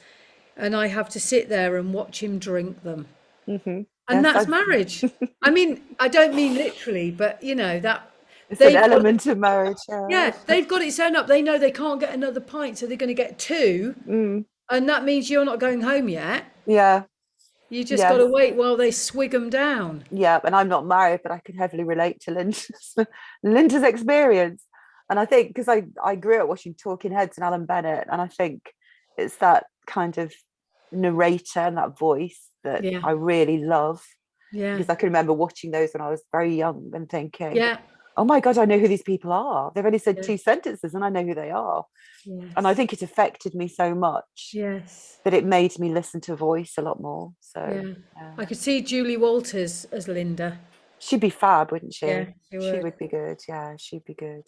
and I have to sit there and watch him drink them. Mhm. And Yes, that's I- marriage. I mean, I don't mean literally, but you know that It's an got- element of marriage. Yeah. yeah, they've got it sewn up. They know they can't get another pint, so they're going to get two, Mm, and that means you're not going home yet. yeah. You just got to wait while they swig them down. yeah and i'm not married but i can heavily relate to linda's linda's experience and i think because i i grew up watching talking heads and alan bennett and i think it's that kind of narrator and that voice that Yeah. i really love Yeah, because i can remember watching those when i was very young and thinking yeah, oh my god, I know who these people are. They've only said Yeah. two sentences, and I know who they are. Yes. And I think it affected me so much yes. that it made me listen to voice a lot more. So Yeah. yeah. I could see Julie Walters as Linda. she'd be fab, wouldn't she? Yeah, she She would. would be good. Yeah, she'd be good.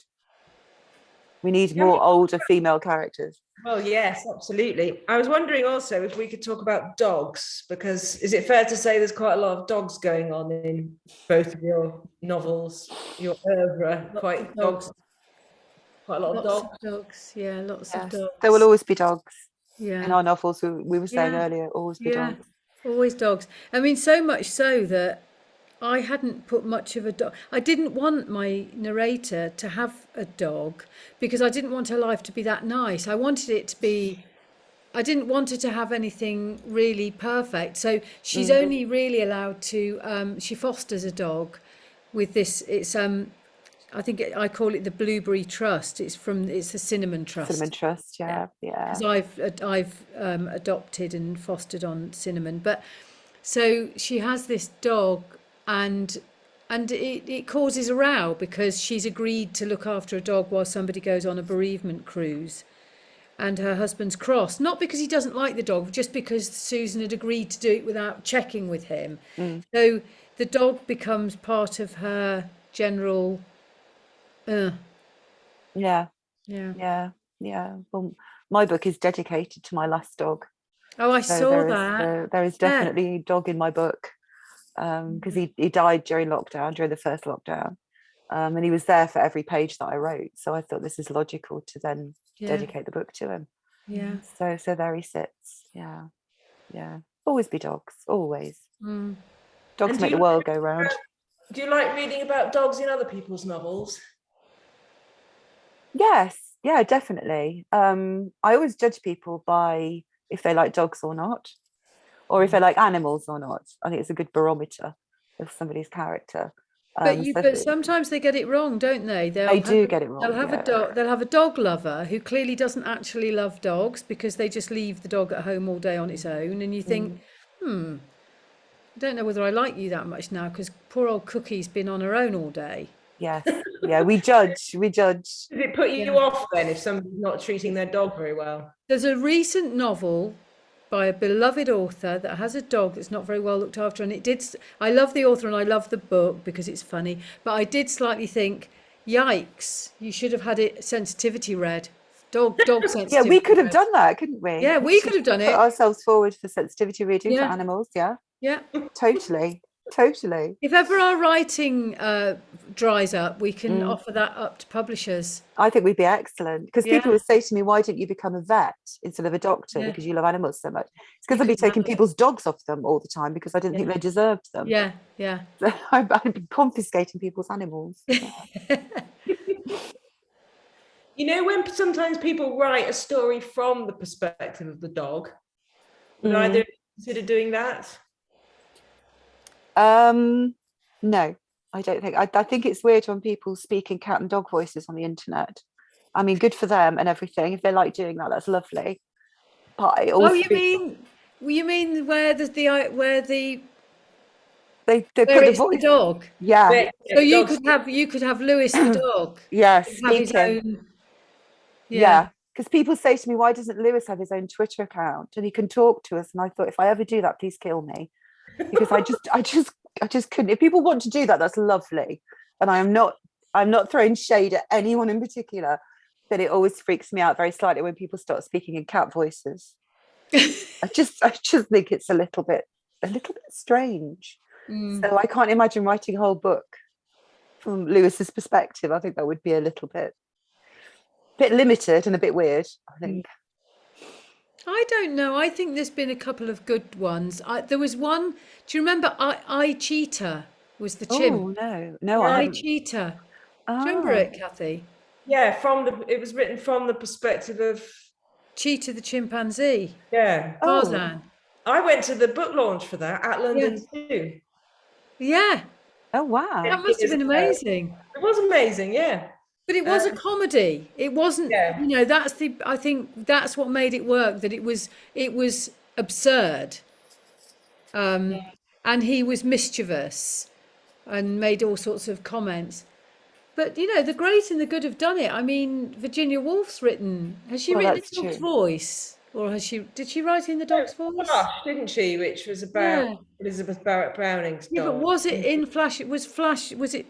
We need more older female characters. Well, yes, absolutely. I was wondering also if we could talk about dogs, because is it fair to say there's quite a lot of dogs going on in both of your novels, your oeuvre, Lots quite dogs, dogs. quite a lot of dogs. of dogs. Yeah, lots Yes. of dogs. There will always be dogs yeah. in our novels. We, we were saying Yeah. earlier, always be Yeah. dogs. Always dogs. I mean, so much so that I hadn't put much of a dog. I didn't want my narrator to have a dog because I didn't want her life to be that nice. I wanted it to be. I didn't want her to have anything really perfect. So she's only really allowed to. Um, she fosters a dog with this. It's um, I think it, I call it the Blueberry Trust. It's from it's the Cinnamon Trust Cinnamon Trust, yeah, yeah. because I've I've um, adopted and fostered on cinnamon. But so she has this dog, and and it, it causes a row because she's agreed to look after a dog while somebody goes on a bereavement cruise. And her husband's cross, not because he doesn't like the dog, just because Susan had agreed to do it without checking with him. So the dog becomes part of her general. Uh, Yeah, yeah. yeah, yeah. Well, my book is dedicated to my last dog. Oh, I So saw there is, that. uh, there is definitely a dog in my book because he, he died during lockdown, during the first lockdown. Um, and he was there for every page that I wrote. So I thought this is logical to then Yeah. dedicate the book to him. Yeah. So so there he sits. Yeah. Yeah. Always be dogs. Always. Mm. Dogs And do make the world like go round. Do you like reading about dogs in other people's novels? Yes, yeah, definitely. Um, I always judge people by if they like dogs or not, or if they're like animals or not. I think it's a good barometer of somebody's character. But Um, you, so but if- sometimes they get it wrong, don't they? They'll they have do a- get it wrong. They'll have yeah. a dog. They'll have a dog lover who clearly doesn't actually love dogs because they just leave the dog at home all day on its own, and you think, Mm. hmm, I don't know whether I like you that much now because poor old Cookie's been on her own all day. Yes, yeah, we judge, we judge. Does it put you Yeah. off then if somebody's not treating their dog very well? There's a recent novel by a beloved author that has a dog that's not very well looked after, and it did. I love the author and I love the book because it's funny, but I did slightly think, yikes, you should have had it sensitivity read. Dog, dog sensitivity. Yeah, we could have read. done that, couldn't we? Yeah, we could have done Put it. Put ourselves forward for sensitivity reading Yeah. for animals. Yeah, Yeah. totally, totally. If ever our writing uh, dries up, we can Mm. offer that up to publishers. I think we'd be excellent because Yeah. people would say to me, "Why don't you become a vet instead of a doctor? Yeah. Because you love animals so much." It's because I'd be taking have it. people's dogs off them all the time because I didn't think they deserved them. Yeah, yeah. I'd I'd be confiscating people's animals. You know, when sometimes people write a story from the perspective of the dog, would Mm. either consider doing that? Um, no, I don't think. I, I think it's weird when people speak in cat and dog voices on the internet. I mean, good for them and everything. If they like doing that, that's lovely. But I also Oh, you mean you mean where the, the where the they, they where put the it's the voice. dog? Yeah, Where- So you dogs- could have you could have Lewis the dog yeah, have his own. Yeah, because people say to me, "Why doesn't Lewis have his own Twitter account and he can talk to us?" And I thought, if I ever do that, please kill me, because I just, I just, I just couldn't. If people want to do that, that's lovely, and I am not, I'm not throwing shade at anyone in particular, but it always freaks me out very slightly when people start speaking in cat voices. I just, I just think it's a little bit, a little bit strange. Mm. So I can't imagine writing a whole book from Lewis's perspective. I think that would be a little bit, bit limited and a bit weird. I think. I don't know. I think there's been a couple of good ones. I, there was one. Do you remember? I, I cheetah was the chimp. Oh no, no, Yeah, I I haven't. cheetah. Do you remember Ah, it, Kathy? Yeah, from the it was written from the perspective of Cheetah the chimpanzee. yeah. Oh. Tarzan. I went to the book launch for that at London Zoo. Yeah, Oh wow. that must have been amazing. It was amazing, yeah. But it was a Um, comedy. It wasn't, Yeah. you know, that's the I think that's what made it work that it was it was absurd. Um and he was mischievous and made all sorts of comments. but you know, the great and the good have done it. I mean, Virginia Woolf's written. Has she Well, written that's in Dog's true. voice, or has she? Did she write in the Dog's voice? Flush, didn't she? Which was about Yeah. Elizabeth Barrett Browning's Yeah, but was it in Flush? It was Flush. Was it?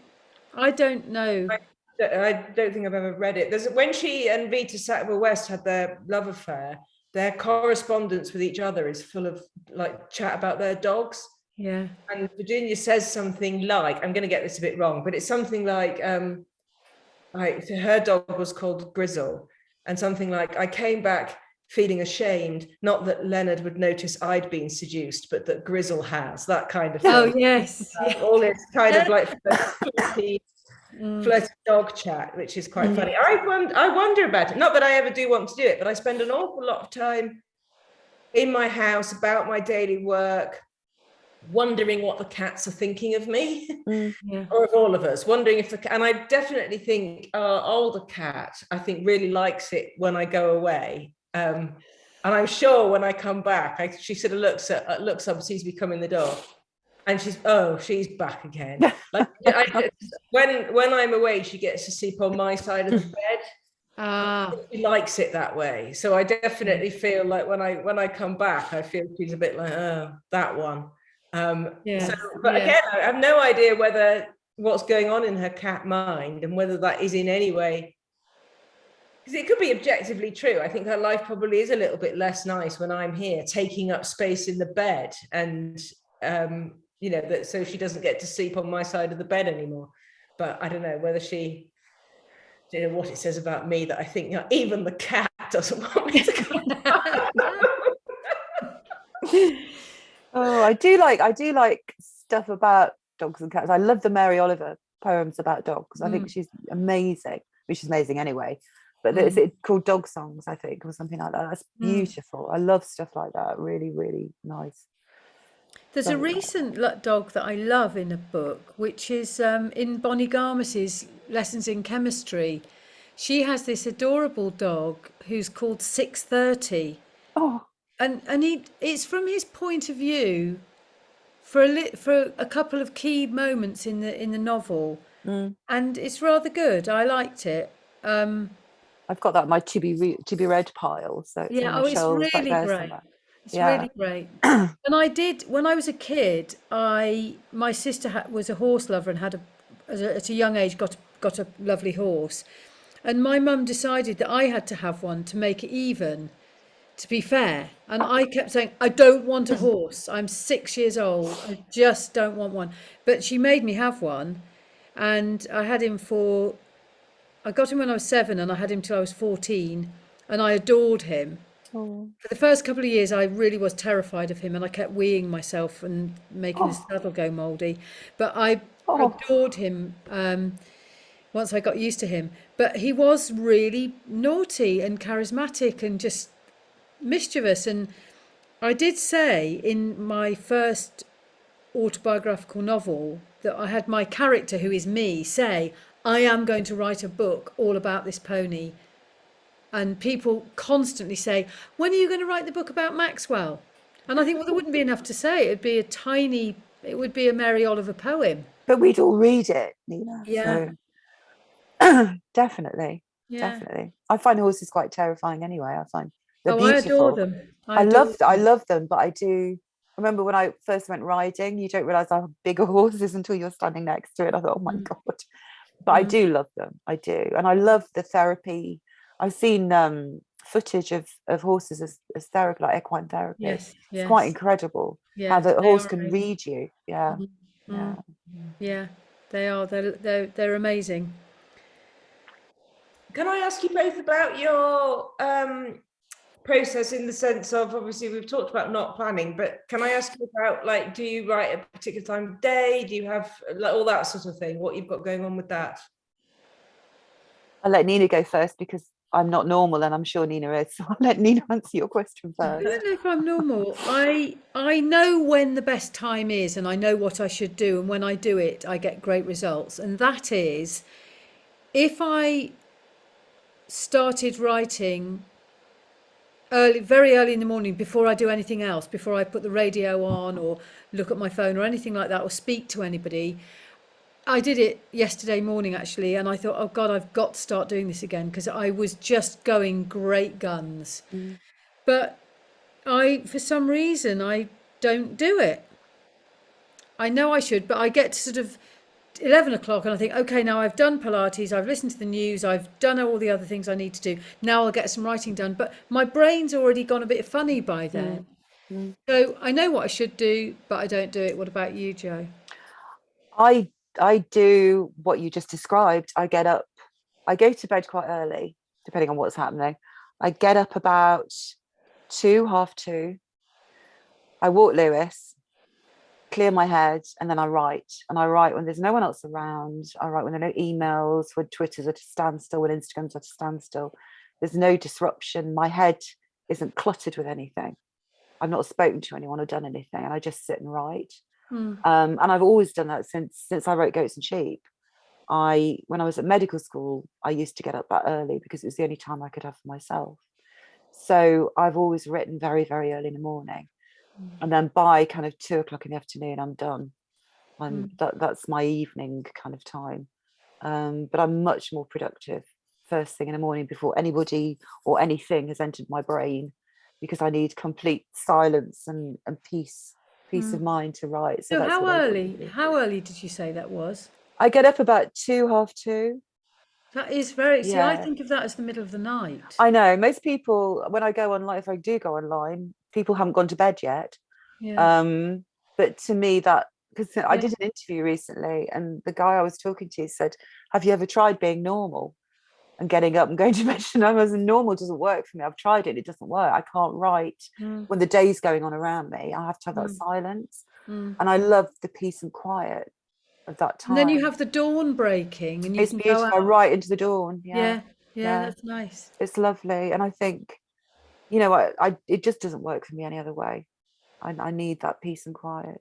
I don't know. I don't think I've ever read it. There's when she and Vita Sackville West had their love affair. Their correspondence with each other is full of like chat about their dogs. Yeah. And Virginia says something like, I'm going to get this a bit wrong, but it's something like, um, like her dog was called Grizzle, and something like, I came back feeling ashamed, not that Leonard would notice I'd been seduced, but that Grizzle has that kind of thing. Oh yes. Um, all this kind of like Mm. flirty dog chat, which is quite Mm. funny. I wonder, I wonder about it. Not that I ever do want to do it, but I spend an awful lot of time in my house about my daily work, wondering what the cats are thinking of me Mm. Yeah. or of all of us. Wondering if the and I definitely think our older cat, I think, really likes it when I go away. Um, and I'm sure when I come back, I, she sort of looks at looks up, sees me come in the door, and she's oh, she's back again. Like I, when when I'm away, she gets to sleep on my side of the bed. Ah. She likes it that way. So I definitely feel like when I when I come back, I feel she's a bit like oh that one. Um, Yeah. so, but yeah. again, I have no idea whether what's going on in her cat mind and whether that is in any way because it could be objectively true. I think her life probably is a little bit less nice when I'm here, taking up space in the bed, and um, you know that so she doesn't get to sleep on my side of the bed anymore. But I don't know whether she, you know, what it says about me that I think you know, even the cat doesn't want me to come. Down. Oh, I do like I do like stuff about dogs and cats. I love the Mary Oliver poems about dogs. I think she's amazing. Which she's amazing anyway. But it's it called Dog Songs, I think, or something like that. That's Mm. beautiful. I love stuff like that. Really, really nice. There's a Something like that. recent dog that I love in a book, which is um, in Bonnie Garmus's Lessons in Chemistry. She has this adorable dog who's called 630. Oh, and and he it's from his point of view for a li- for a couple of key moments in the in the novel mm. and it's rather good i liked it um I've got that in my to be re- to be read pile. So it's Yeah, oh, it's really great. somewhere. It's Yeah. really great and i did when i was a kid i my sister ha- was a horse lover and had a at a, at a young age got got a lovely horse and my mum decided that i had to have one to make it even to be fair. And I kept saying, I don't want a horse. I'm six years old. I just don't want one. But she made me have one. And I had him for, I got him when I was seven and I had him till I was 14. And I adored him. Oh. For the first couple of years, I really was terrified of him and I kept weeing myself and making Oh. saddle go mouldy. But I Oh. adored him um, once I got used to him. But he was really naughty and charismatic and just mischievous. And I did say in my first autobiographical novel that I had my character, who is me, say, I am going to write a book all about this pony. And people constantly say, When are you going to write the book about Maxwell? And I think, well, there wouldn't be enough to say. It'd be a tiny, it would be a Mary Oliver poem. But we'd all read it, Nina. Yeah. So definitely, Yeah. definitely. I find horses quite terrifying anyway. I find they're oh, beautiful. I adore them. I, adore love I them. love them, but I do remember when I first went riding, you don't realise how big a horse is until you're standing next to it. I thought, oh my Mm. god. But I Mm. do love them. I do. And I love the therapy. I've seen um footage of, of horses as, as therapy, like equine therapy. Yes, It's quite incredible yeah, how the horse can amazing. read you. Yeah. Mm, Yeah. mm, yeah, they are. They're they're they're amazing. Can I ask you both about your um, process in the sense of obviously we've talked about not planning, but can I ask you about like, do you write a particular time of day? Do you have like all that sort of thing? What you've got going on with that? I'll let Nina go first because I'm not normal and I'm sure Nina is. So I'll let Nina answer your question first. I don't know if I'm normal. I I know when the best time is, and I know what I should do, and when I do it, I get great results. And that is, if I started writing early, very early in the morning before I do anything else, before I put the radio on or look at my phone or anything like that, or speak to anybody, I did it yesterday morning actually, and I thought, oh God, I've got to start doing this again because I was just going great guns. Mm. But I, for some reason, I don't do it. I know I should, but I get to sort of 11 o'clock and I think, okay, now I've done Pilates, I've listened to the news, I've done all the other things I need to do. Now I'll get some writing done. But my brain's already gone a bit funny by then. Mm. So I know what I should do, but I don't do it. What about you, Joe? I I do what you just described. I get up, I go to bed quite early, depending on what's happening. I get up about two, half two. I walk Lewis, clear my head, and then I write. And I write when there's no one else around. I write when there are no emails, when Twitter's at a standstill, when Instagram's at a standstill. There's no disruption. My head isn't cluttered with anything. I've not spoken to anyone or done anything, and I just sit and write. Hmm. Um, and I've always done that since since I wrote Goats and Sheep. I when I was at medical school, I used to get up that early because it was the only time I could have for myself. So I've always written very, very early in the morning. And then by kind of two o'clock in the afternoon, I'm done. And that, that's my evening kind of time. Um, but I'm much more productive first thing in the morning before anybody or anything has entered my brain because I need complete silence and, and peace, peace of mind to write. So that's how what I do. early? How early did you say that was? I get up about two, half two. That is very. See, I think of that as the middle of the night. I know most people, when I go online, if I do go online, people haven't gone to bed yet. yeah. Um, but to me, that because I did an interview recently, and the guy I was talking to said, "Have you ever tried being normal and getting up and going to bed?" And I was normal doesn't work for me. I've tried it; it doesn't work. I can't write Mm, when the day's going on around me. I have to have that Mm. silence, mm. and I love the peace and quiet of that time. And then you have the dawn breaking, and you it's can beautiful. go out. right into the dawn. Yeah, Yeah, yeah, yeah. that's nice. it's lovely, and I think, you know, I, I it just doesn't work for me any other way. I, I need that peace and quiet.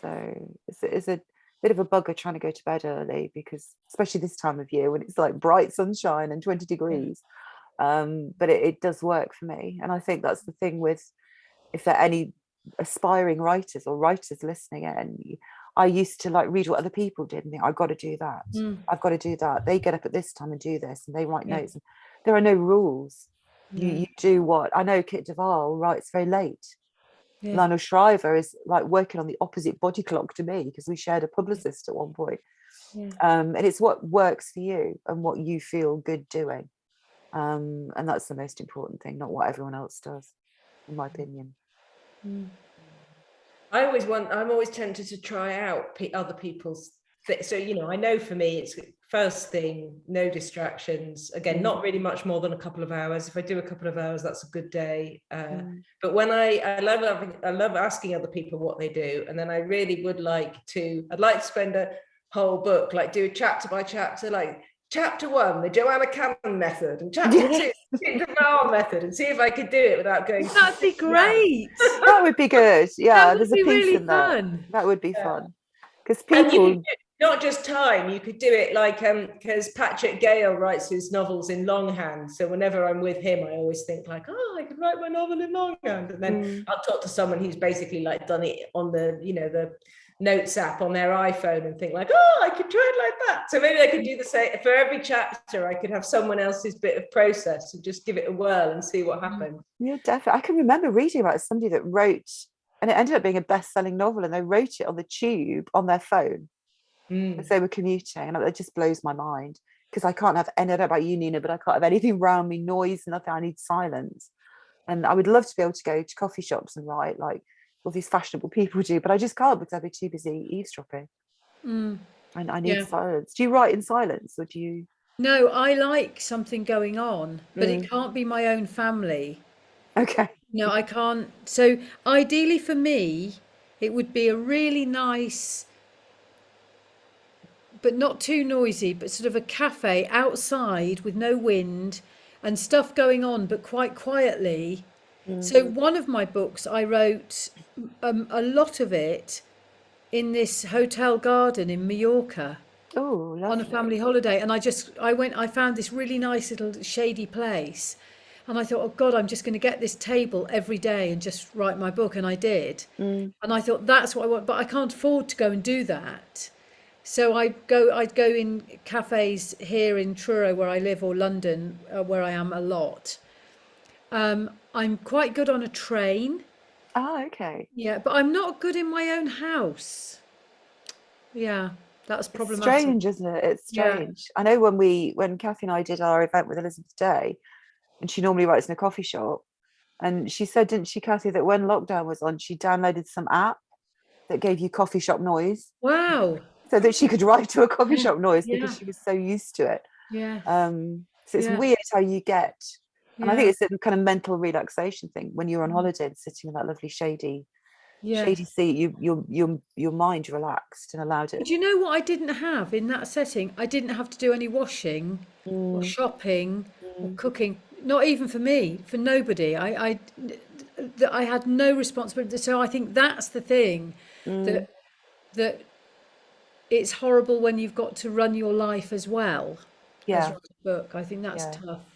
So it's, it's a bit of a bugger trying to go to bed early because, especially this time of year when it's like bright sunshine and 20 degrees. Um, but it, it does work for me. And I think that's the thing with if there are any aspiring writers or writers listening in, i used to like read what other people did and think, I've got to do that. Mm, I've got to do that. They get up at this time and do this and they write Yeah. notes. And there are no rules. You, yeah, you do what I know Kit de Waal writes very late. Yeah. Lionel Shriver is like working on the opposite body clock to me because we shared a publicist at one point. Yeah. Um, and it's what works for you and what you feel good doing. Um, and that's the most important thing, not what everyone else does, in my opinion. Mm. I always want. I'm always tempted to try out other people's. Th- so you know, I know for me, it's first thing, no distractions. Again, Mm. not really much more than a couple of hours. If I do a couple of hours, that's a good day. Uh, Mm. But when I, I love, having- I love asking other people what they do, and then I really would like to. I'd like to spend a whole book, like do a chapter by chapter, like chapter one, the Joanna Cannon method, and chapter two, the Kit method, and see if I could do it without going. That'd be great. That would be good. Yeah, there's a piece really in that. fun. That would be Yeah. fun. Because And you people, could do- not just time, you could do it like um because Patrick Gale writes his novels in longhand. So whenever I'm with him, I always think like, oh, I could write my novel in longhand. And then Mm. I'll talk to someone who's basically like done it on the, you know, the notes app on their iPhone and think like, oh, I could try it like that. So maybe I could do the same for every chapter, I could have someone else's bit of process and just give it a whirl and see what happens. Yeah, definitely. I can remember reading about somebody that wrote, and it ended up being a best-selling novel, and they wrote it on the tube on their phone Mm. as they were commuting, and it just blows my mind because I can't have any. I don't know about you, Nina, but I can't have anything around me, noise, nothing. I need silence, and I would love to be able to go to coffee shops and write like all these fashionable people do, but I just can't because I'd be too busy eavesdropping. Mm. And I need Yeah. silence. Do you write in silence, or do you? No, I like something going on, but Mm. it can't be my own family. Okay. No, I can't. So ideally for me, it would be a really nice, but not too noisy, but sort of a cafe outside with no wind and stuff going on, but quite quietly. So one of my books, I wrote um, a lot of it in this hotel garden in Mallorca Oh, on a family holiday. And I just I went I found this really nice little shady place. And I thought oh god I'm just going to get this table every day and just write my book. And I did. Mm. and I thought that's what I want but I can't afford to go and do that so I'd go I'd go in cafes here in Truro where I live or London uh, where I am a lot. Um, I'm quite good on a train. Oh, okay. Yeah, but I'm not good in my own house. Yeah, that's It's problematic. strange, isn't it? It's Yeah. strange. I know when we when Kathy and I did our event with Elizabeth Day, and she normally writes in a coffee shop, and she said, didn't she, Kathy, that when lockdown was on, she downloaded some app that gave you coffee shop noise Wow. So that she could write to a coffee Yeah, shop noise yeah. because she was so used to it. Yeah. Um, so it's Yeah. weird how you get, and I think it's a kind of mental relaxation thing when you're on Mm. holiday and sitting in that lovely shady, yeah. shady seat. You, your, your, your mind relaxed and allowed it. But you know what I didn't have in that setting? I didn't have to do any washing or Mm, shopping or mm, cooking. Not even for me, for nobody. I, I, I had no responsibility. So I think that's the thing mm. that that it's horrible when you've got to run your life as well as Yeah, write a book. I think that's Yeah. tough.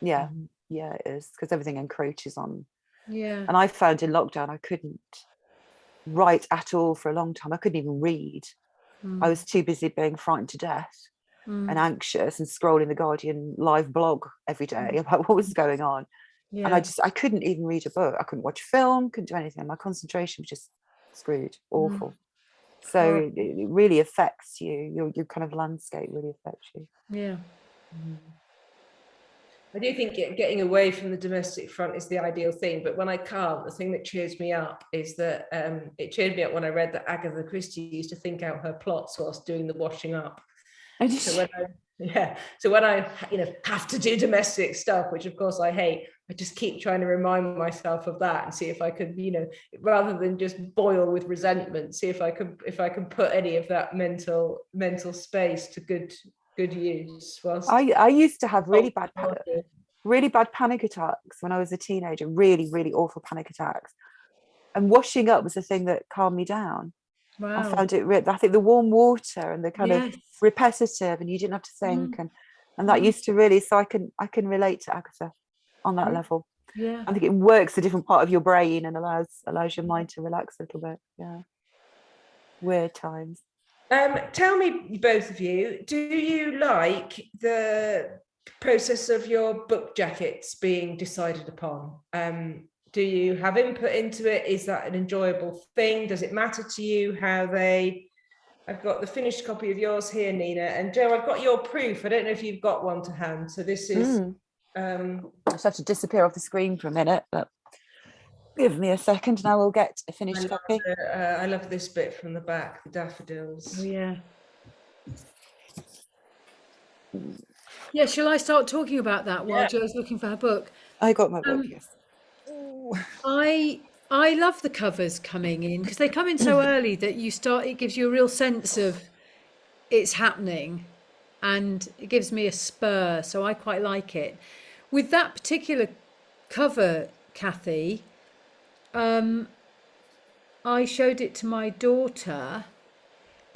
yeah, yeah, it is because everything encroaches on. Yeah. And I found in lockdown I couldn't write at all for a long time. I couldn't even read. I Mm, was too busy being frightened to death mm, and anxious and scrolling the Guardian live blog every day about what was going on. Yeah. And I just I couldn't even read a book. I couldn't watch a film, couldn't do anything. My concentration was just screwed, Mm. So it, it really affects you. Your your kind of landscape really affects you. Yeah. I do think getting away from the domestic front is the ideal thing, but when I can't, the thing that cheers me up is that um, it cheered me up when I read that Agatha Christie used to think out her plots whilst doing the washing up. And So when I, yeah, so when I you know have to do domestic stuff, which of course I hate, I just keep trying to remind myself of that and see if I could, you know, rather than just boil with resentment, see if I could if I can put any of that mental mental space to good good use. Whilst I I used to have really bad Oh, pa- really bad panic attacks when I was a teenager, really, really awful panic attacks. And washing up was the thing that calmed me down. Wow. I found it, I think the warm water and the kind of repetitive and you didn't have to think and, and that Mm. used to really, so I can, I can relate to Agatha on that level. Yeah. I think it works a different part of your brain and allows, allows your mind to relax a little bit. Yeah. Weird times. Um, tell me, both of you, do you like the process of your book jackets being decided upon? Um, do you have input into it? Is that an enjoyable thing? Does it matter to you how they? I've got the finished copy of yours here, Nina, and Joe. I've got your proof. I don't know if you've got one to hand. So this is. Mm. Um, just have to disappear off the screen for a minute, but give me a second and I will get a I finished love, copy. the- uh, I love this bit from the back, the daffodils. Oh, daffodils. yeah. Yeah, shall I start talking about that while Yeah. Joe's looking for her book? I got my book, Um, yes. I I love the covers coming in because they come in so early that you start it gives you a real sense of it's happening and it gives me a spur so I quite like it. With that particular cover, Kathy, um I showed it to my daughter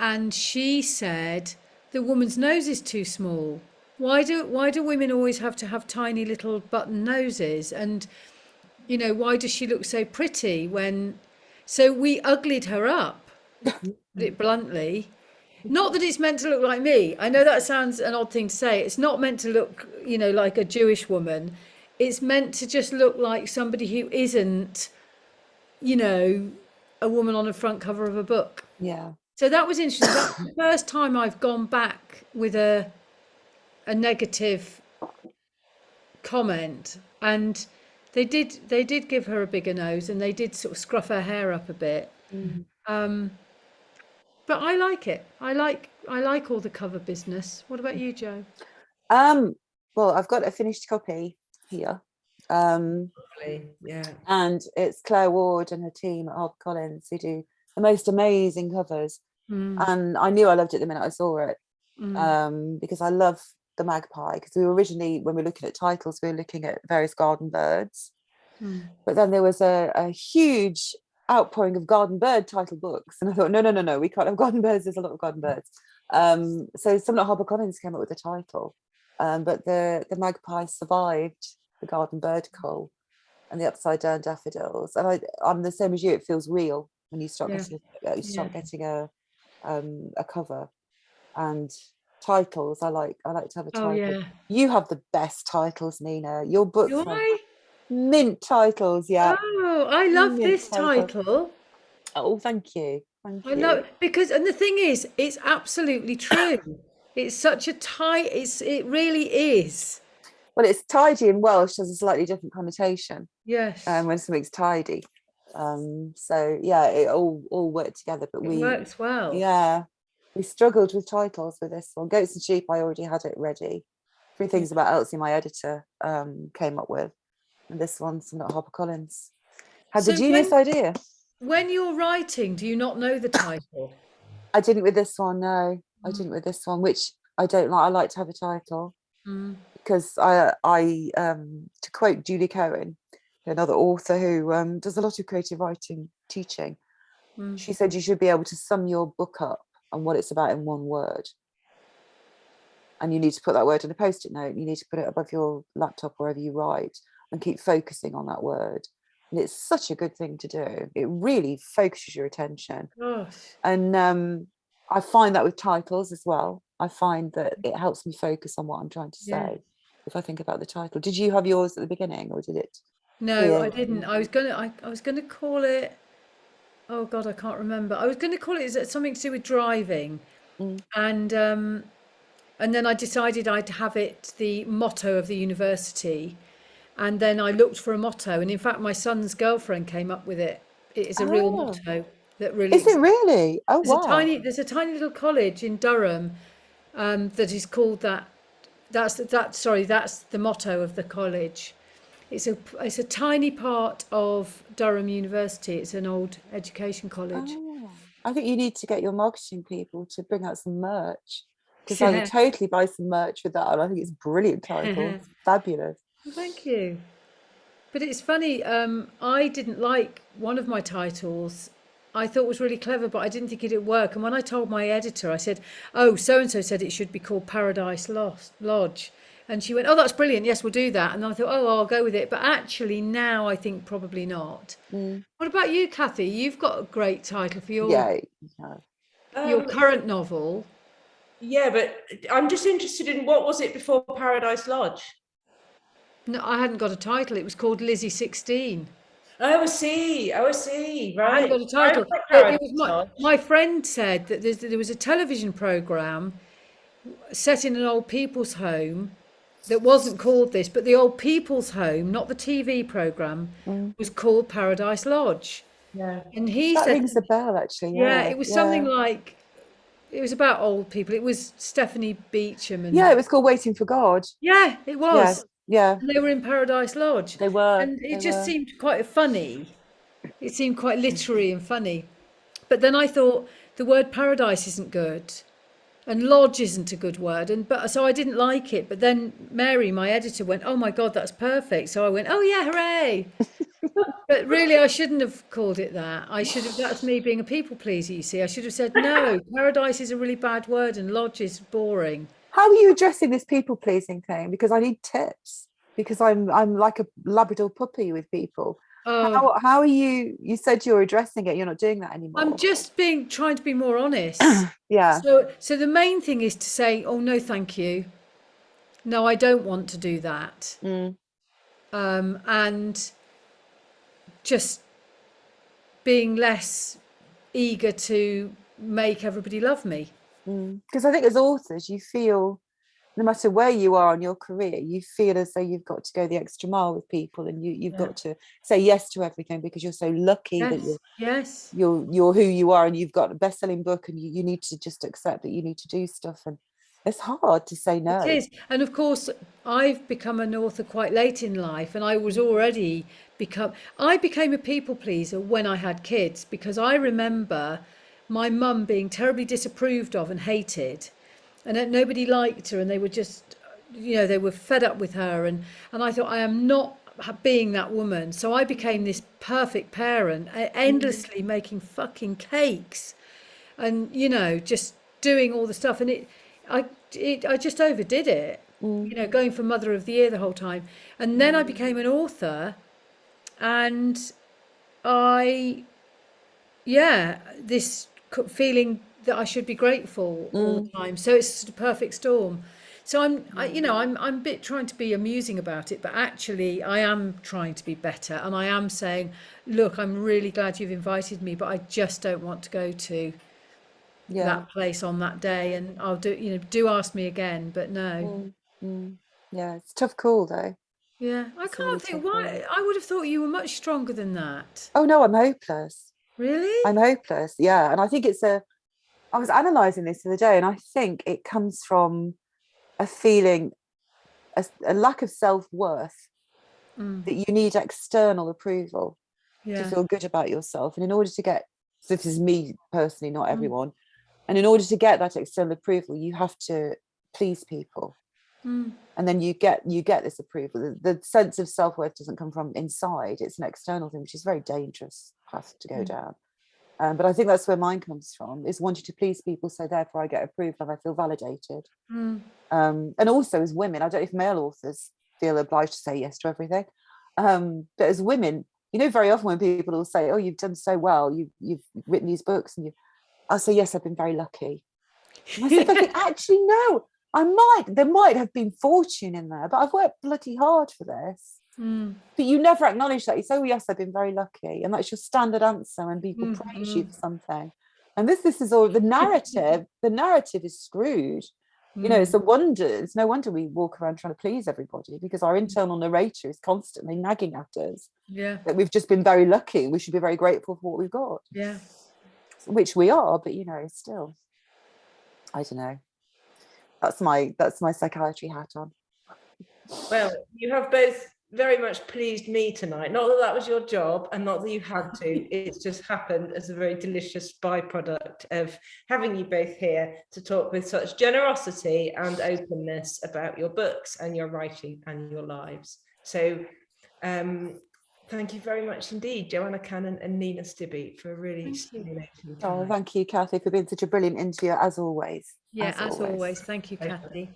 and she said the woman's nose is too small. Why do why do women always have to have tiny little button noses and you know, why does she look so pretty when so we uglied her up, put it bluntly. Not that it's meant to look like me. I know that sounds an odd thing to say. It's not meant to look, you know, like a Jewish woman. It's meant to just look like somebody who isn't, you know, a woman on the front cover of a book. Yeah. So that was interesting. That's the first time I've gone back with a a negative comment, and they did they did give her a bigger nose, and they did sort of scruff her hair up a bit. Um, but I like it. I like I like all the cover business. What about you, Joe? Um, well, I've got a finished copy here. Um, Lovely, Yeah. and it's Claire Ward and her team at HarperCollins who do the most amazing covers. Mm, And I knew I loved it the minute I saw it mm, um, because I love the magpie. Because we were originally, when we were looking at titles, we were looking at various garden birds. mm. But then there was a, a huge outpouring of garden bird title books. And I thought, no, no, no, no, we can't have garden birds. There's a lot of garden birds. Um, so someone at HarperCollins came up with the title. Um, but the, the magpie survived the garden bird cull and the upside down daffodils. And I, I'm the same as you, it feels real when you start Yeah. getting, uh, you start getting a, um, a cover. and titles. I like I like to have a Oh title. yeah. You have the best titles, Nina. Your books Do are I? mint titles. Yeah. Oh, I love this title. Oh, thank you. Thank I you. love because and the thing is, it's absolutely true. It's such a tight. It's it really is. Well, it's tidy in Welsh has a slightly different connotation Yes. um, when something's tidy. Um, so yeah, it all all worked together. But it we works well. Yeah, we struggled with titles with this one. Goats and Sheep, I already had it ready. Three Things About Elsie, my editor, um, came up with. And this one's from HarperCollins. Had the So genius when- idea. When you're writing, do you not know the title? I didn't with this one, no. I Mm. didn't with this one, which I don't like. I like to have a title Mm. because I, I, um, to quote Julie Cohen, another author who um, does a lot of creative writing teaching, Mm. she said you should be able to sum your book up and what it's about in one word. And you need to put that word in a post-it note. You need to put it above your laptop wherever you write and keep focusing on that word. And it's such a good thing to do. It really focuses your attention. Gosh. And um, I find that with titles as well. I find that it helps me focus on what I'm trying to Yeah. say if I think about the title. Did you have yours at the beginning or did it? No, I didn't. I was gonna. I, I was gonna call it. Oh God, I can't remember. I was gonna call it is it something to do with driving, Mm. and um, and then I decided I'd have it the motto of the university, and then I looked for a motto, and in fact, my son's girlfriend came up with it. It is a real Oh. motto that really. Is it really? Oh, There's wow. a tiny there's a tiny little college in Durham um, that is called that. That's that. Sorry, that's the motto of the college. It's a it's a tiny part of Durham University. It's an old education college. Oh, I think you need to get your marketing people to bring out some merch because I would totally buy some merch with that. And I think it's brilliant title. Fabulous. Well, Thank you. But it's funny. Um, I didn't like one of my titles. I thought was really clever, but I didn't think it'd work. And when I told my editor, I said, "Oh, so and so said it should be called Paradise Lost Lodge," and she went, "Oh, that's brilliant. Yes, we'll do that." And I thought, "Oh, I'll go with it." But actually, now I think probably not. Mm. What about you, Kathy? You've got a great title for your Yeah. you know. your Um, current novel. yeah, but I'm just interested in what was it before Paradise Lodge? No, I hadn't got a title. It was called Lizzie Sixteen. Oh, I see. Oh, I see. I Right. hadn't got a title. I've got But it was my, my friend said that there was a television program set in an old people's home that wasn't called this, but the old people's home, not the TV program, mm. was called Paradise Lodge. Yeah. And he That said, rings a bell, actually. yeah, Yeah, it was something like, it was about old people. It was Stephanie Beacham and Yeah, it was called Waiting for God. yeah, it was. Yeah, And they were in Paradise Lodge. they were. and it just were. seemed quite funny. It seemed quite literary and funny. But then I thought the word paradise isn't good, and lodge isn't a good word, and but so I didn't like it. But then Mary, my editor, went, "Oh my God, that's perfect!" So I went, "Oh yeah, hooray!" but really, I shouldn't have called it that. I should have. That's me being a people pleaser. You see, I should have said, "No, paradise is a really bad word, and lodge is boring." How are you addressing this people pleasing thing? Because I need tips. Because I'm I'm like a Labrador puppy with people. Oh, How how are you? You said you're addressing it. You're not doing that anymore. I'm just being trying to be more honest. yeah. So, so the main thing is to say, "Oh no, thank you. No, I don't want to do that," Mm. um, and just being less eager to make everybody love me. Mm. Because I think as authors, you feel no matter where you are in your career, you feel as though you've got to go the extra mile with people, and you you've Yeah. got to say yes to everything because you're so lucky that you're yes, you're you're who you are, and you've got a best-selling book, and you, you need to just accept that you need to do stuff, and it's hard to say no. it is. And of course, I've become an author quite late in life, and I was already become. I became a people pleaser when I had kids because I remember my mum being terribly disapproved of and hated, and that nobody liked her, and they were just, you know, they were fed up with her, and and I thought I am not being that woman, so I became this perfect parent, endlessly mm-hmm. making fucking cakes, and you know, just doing all the stuff, and it, I, it, I just overdid it, you know, mm. going for Mother of the Year the whole time, and then I mm. became an author, and I yeah, this feeling that I should be grateful all the time. So it's a perfect storm. So I'm, I, you know, I'm, I'm a bit trying to be amusing about it, but actually I am trying to be better, and I am saying, look, I'm really glad you've invited me, but I just don't want to go to Yeah. that place on that day, and I'll do, you know, do ask me again, but no. Mm, mm. Yeah, it's tough call though. Yeah, I It's can't think why. one. I would have thought you were much stronger than that. Oh no, I'm hopeless. Really? I'm hopeless. Yeah. And I think it's a, I was analysing this the other day and I think it comes from a feeling, a lack of self worth Mm, that you need external approval to feel good about yourself. And in order to get, so this is me personally, not Mm. everyone. And in order to get that external approval, you have to please people. Mm, And then you get you get this approval. The, the sense of self worth doesn't come from inside; it's an external thing, which is very dangerous path to go Mm. down. Um, but I think that's where mine comes from: is wanting to please people, so therefore I get approved and I feel validated. mm, Um, and also as women, I don't know if male authors feel obliged to say yes to everything, um, but as women, you know, very often when people will say, "Oh, you've done so well, you you've written these books," and you, I'll say, "Yes, I've been very lucky." And I said, think, actually, no, I might. There might have been fortune in there, but I've worked bloody hard for this." Mm, But you never acknowledge that. You say, "Oh, yes, I've been very lucky," and that's your standard answer when people praise you Mhm. for something. And this, this is all the narrative. the narrative is screwed you know mm. it's a wonder it's no wonder we walk around trying to please everybody because our internal narrator is constantly nagging at us Yeah, that we've just been very lucky we should be very grateful for what we've got yeah. which we are but you know still i don't know that's my that's my psychiatry hat on Well, you have both very much pleased me tonight. Not that that was your job and not that you had to. It's just happened as a very delicious byproduct of having you both here to talk with such generosity and openness about your books and your writing and your lives. So um, thank you very much indeed, Joanna Cannon and Nina Stibbe for a really stimulating oh thank you kathy for being such a brilliant interviewer as always Yeah, as as always. always. Thank you, Pleasure. Kathy.